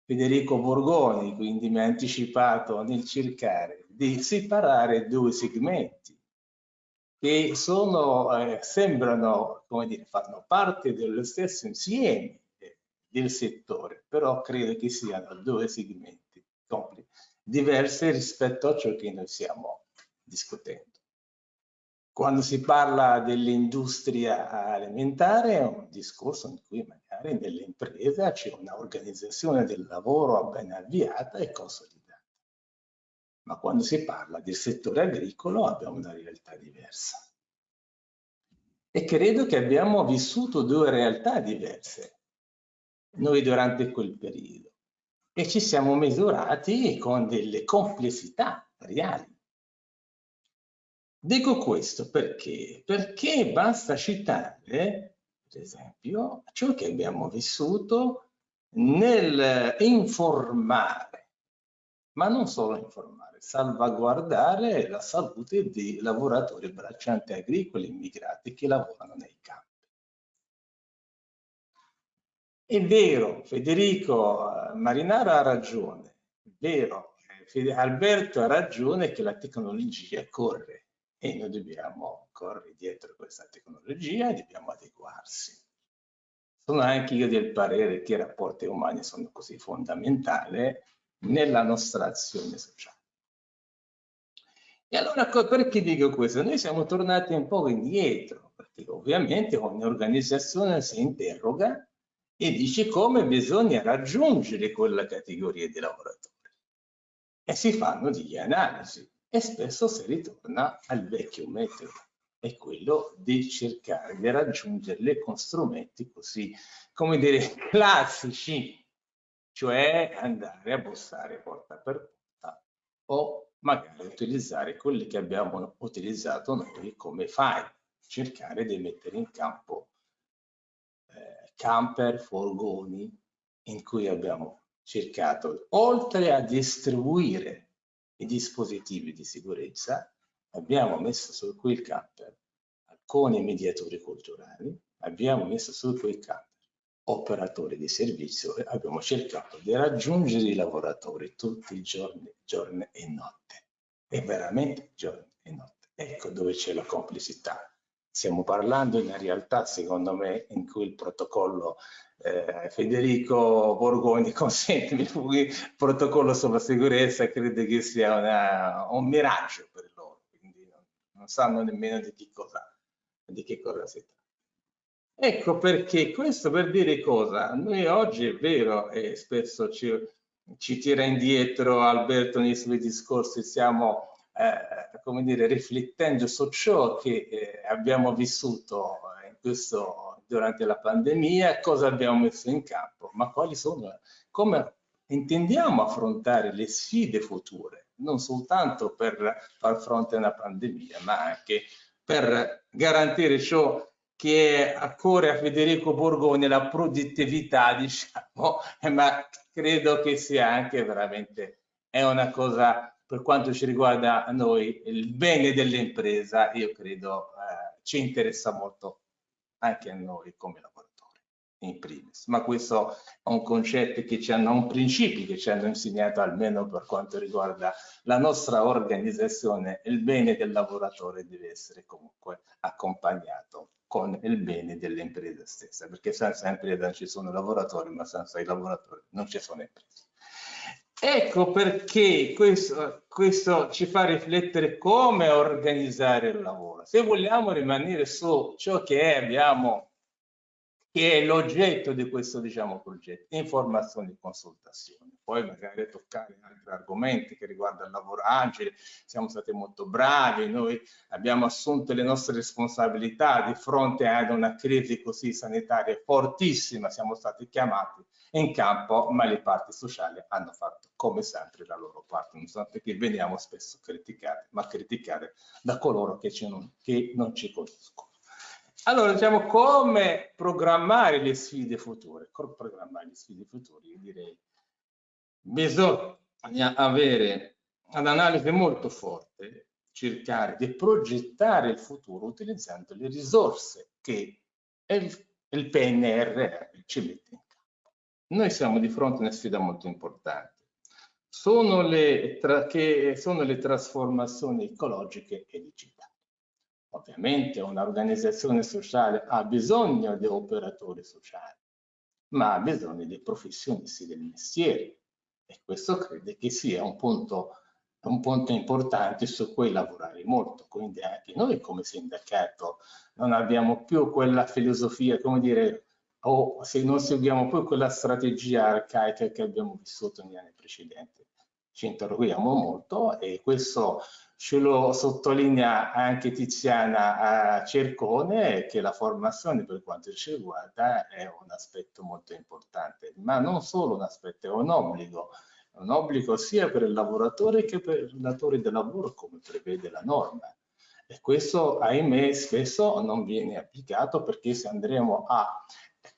B: Federico Borgoni, quindi mi ha anticipato nel cercare di separare due segmenti che sono, eh, sembrano, come dire, fanno parte dello stesso insieme, del settore, però credo che siano due segmenti diversi rispetto a ciò che noi stiamo discutendo. Quando si parla dell'industria alimentare è un discorso in cui magari nell'impresa c'è un'organizzazione del lavoro ben avviata e consolidata. Ma quando si parla del settore agricolo abbiamo una realtà diversa. E credo che abbiamo vissuto due realtà diverse noi durante quel periodo e ci siamo misurati con delle complessità reali. Dico questo perché? Perché basta citare, per esempio, ciò che abbiamo vissuto nel informare, ma non solo informare, salvaguardare la salute dei lavoratori braccianti agricoli immigrati che lavorano nei campi. È vero, Federico eh, Marinaro ha ragione, è vero, eh, Alberto ha ragione che la tecnologia corre e noi dobbiamo correre dietro questa tecnologia e dobbiamo adeguarsi. Sono anche io del parere che i rapporti umani sono così fondamentali nella nostra azione sociale. E allora perché dico questo? Noi siamo tornati un po' indietro, perché ovviamente ogni organizzazione si interroga e dice come bisogna raggiungere quella categoria di lavoratori. E si fanno delle analisi e spesso si ritorna al vecchio metodo, è quello di cercare di raggiungerle con strumenti così, come dire, classici, cioè andare a bussare porta per porta o magari utilizzare quelli che abbiamo utilizzato noi come file, cercare di mettere in campo camper, furgoni in cui abbiamo cercato, oltre a distribuire i dispositivi di sicurezza, abbiamo messo su quel camper alcuni mediatori culturali, abbiamo messo su quel camper operatori di servizio e abbiamo cercato di raggiungere i lavoratori tutti i giorni, giorni e notte. E veramente giorni e notte. Ecco dove c'è la complicità Stiamo parlando di una realtà, secondo me, in cui il protocollo eh, Federico Borgoni, consentimi, il protocollo sulla sicurezza credo che sia una, un miraggio per loro, quindi non, non sanno nemmeno di che cosa, di che cosa si tratta. Ecco perché questo per dire cosa, noi oggi è vero e spesso ci, ci tira indietro Alberto nei suoi discorsi, siamo eh, come dire, riflettendo su ciò che eh, abbiamo vissuto questo, durante la pandemia, cosa abbiamo messo in campo, ma quali sono, come intendiamo affrontare le sfide future, non soltanto per far fronte a una pandemia, ma anche per garantire ciò che a cuore a Federico Borgoni, la produttività, diciamo, ma credo che sia anche veramente, è una cosa per quanto ci riguarda noi il bene dell'impresa, io credo eh, ci interessa molto anche a noi come lavoratori in primis, ma questo è un concetto che ci hanno, un principio che ci hanno insegnato almeno per quanto riguarda la nostra organizzazione, il bene del lavoratore deve essere comunque accompagnato con il bene dell'impresa stessa, perché senza impresa ci sono lavoratori, ma senza i lavoratori non ci sono imprese. Ecco perché questo, questo, ci fa riflettere come organizzare il lavoro. Se vogliamo rimanere su ciò che abbiamo, che è l'oggetto di questo diciamo, progetto, informazioni e consultazioni, poi magari toccare altri argomenti che riguardano il lavoro agile, siamo stati molto bravi, noi abbiamo assunto le nostre responsabilità di fronte ad una crisi così sanitaria fortissima, siamo stati chiamati in campo, ma le parti sociali hanno fatto come sempre la loro parte, nonostante che veniamo spesso criticati, ma criticare da coloro che, non, che non ci conoscono. Allora, diciamo, come programmare le sfide future? Come programmare le sfide future? Io direi, bisogna avere un'analisi molto forte, cercare di progettare il futuro utilizzando le risorse che il, il PNRR ci mette in noi siamo di fronte a una sfida molto importante. Sono le, che sono le trasformazioni ecologiche e digitali. Ovviamente un'organizzazione sociale ha bisogno di operatori sociali, ma ha bisogno dei professionisti del mestiere e questo credo che sia un punto, un punto importante su cui lavorare molto. Quindi anche noi come sindacato non abbiamo più quella filosofia, come dire, o se non seguiamo più quella strategia arcaica che abbiamo vissuto negli anni precedenti. Ci interroghiamo molto e questo ce lo sottolinea anche Tiziana Cercone che la formazione per quanto ci riguarda è un aspetto molto importante, ma non solo un aspetto, è un obbligo, un obbligo sia per il lavoratore che per il datore del lavoro come prevede la norma. E questo, ahimè, spesso non viene applicato perché se andremo a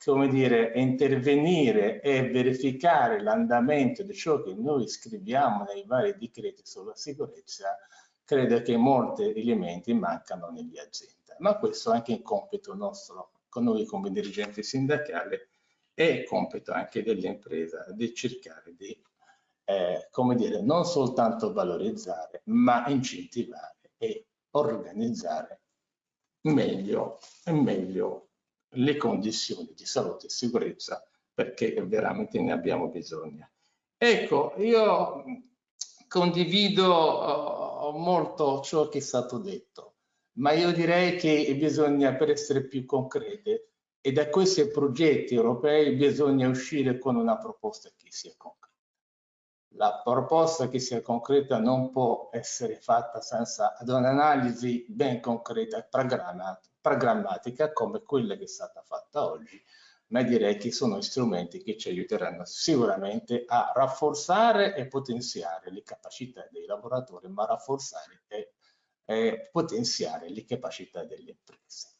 B: come dire, intervenire e verificare l'andamento di ciò che noi scriviamo nei vari decreti sulla sicurezza, credo che molti elementi mancano nelle aziende. Ma questo è anche il compito nostro, con noi come dirigenti sindacali, e compito anche dell'impresa di cercare di, eh, come dire, non soltanto valorizzare, ma incentivare e organizzare meglio meglio le condizioni di salute e sicurezza perché veramente ne abbiamo bisogno. Ecco, io condivido molto ciò che è stato detto, ma io direi che bisogna, per essere più concrete, e da questi progetti europei bisogna uscire con una proposta che sia concreta. La proposta che sia concreta non può essere fatta senza un'analisi ben concreta e programmatica come quella che è stata fatta oggi, ma direi che sono strumenti che ci aiuteranno sicuramente a rafforzare e potenziare le capacità dei lavoratori, ma rafforzare e, e potenziare le capacità delle imprese.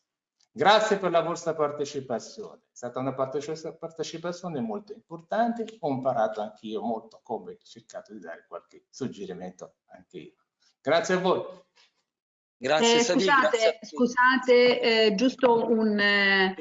B: Grazie per la vostra partecipazione, è stata una partecipazione molto importante, ho imparato anch'io molto come ho cercato di dare qualche suggerimento anche io. Grazie a voi.
K: Grazie, eh, scusate, grazie scusate eh, giusto un, eh,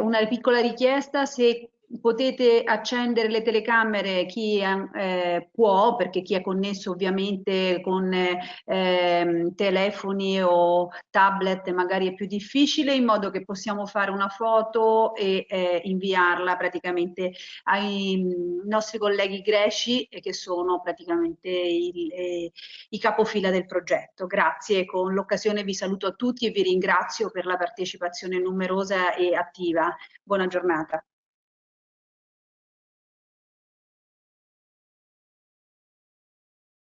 K: una piccola richiesta, se potete accendere le telecamere chi eh, può, perché chi è connesso ovviamente con eh, telefoni o tablet magari è più difficile, in modo che possiamo fare una foto e eh, inviarla praticamente ai mm, nostri colleghi greci che sono praticamente il, eh, i capofila del progetto. Grazie, con l'occasione vi saluto a tutti e vi ringrazio per la partecipazione numerosa e attiva. Buona giornata.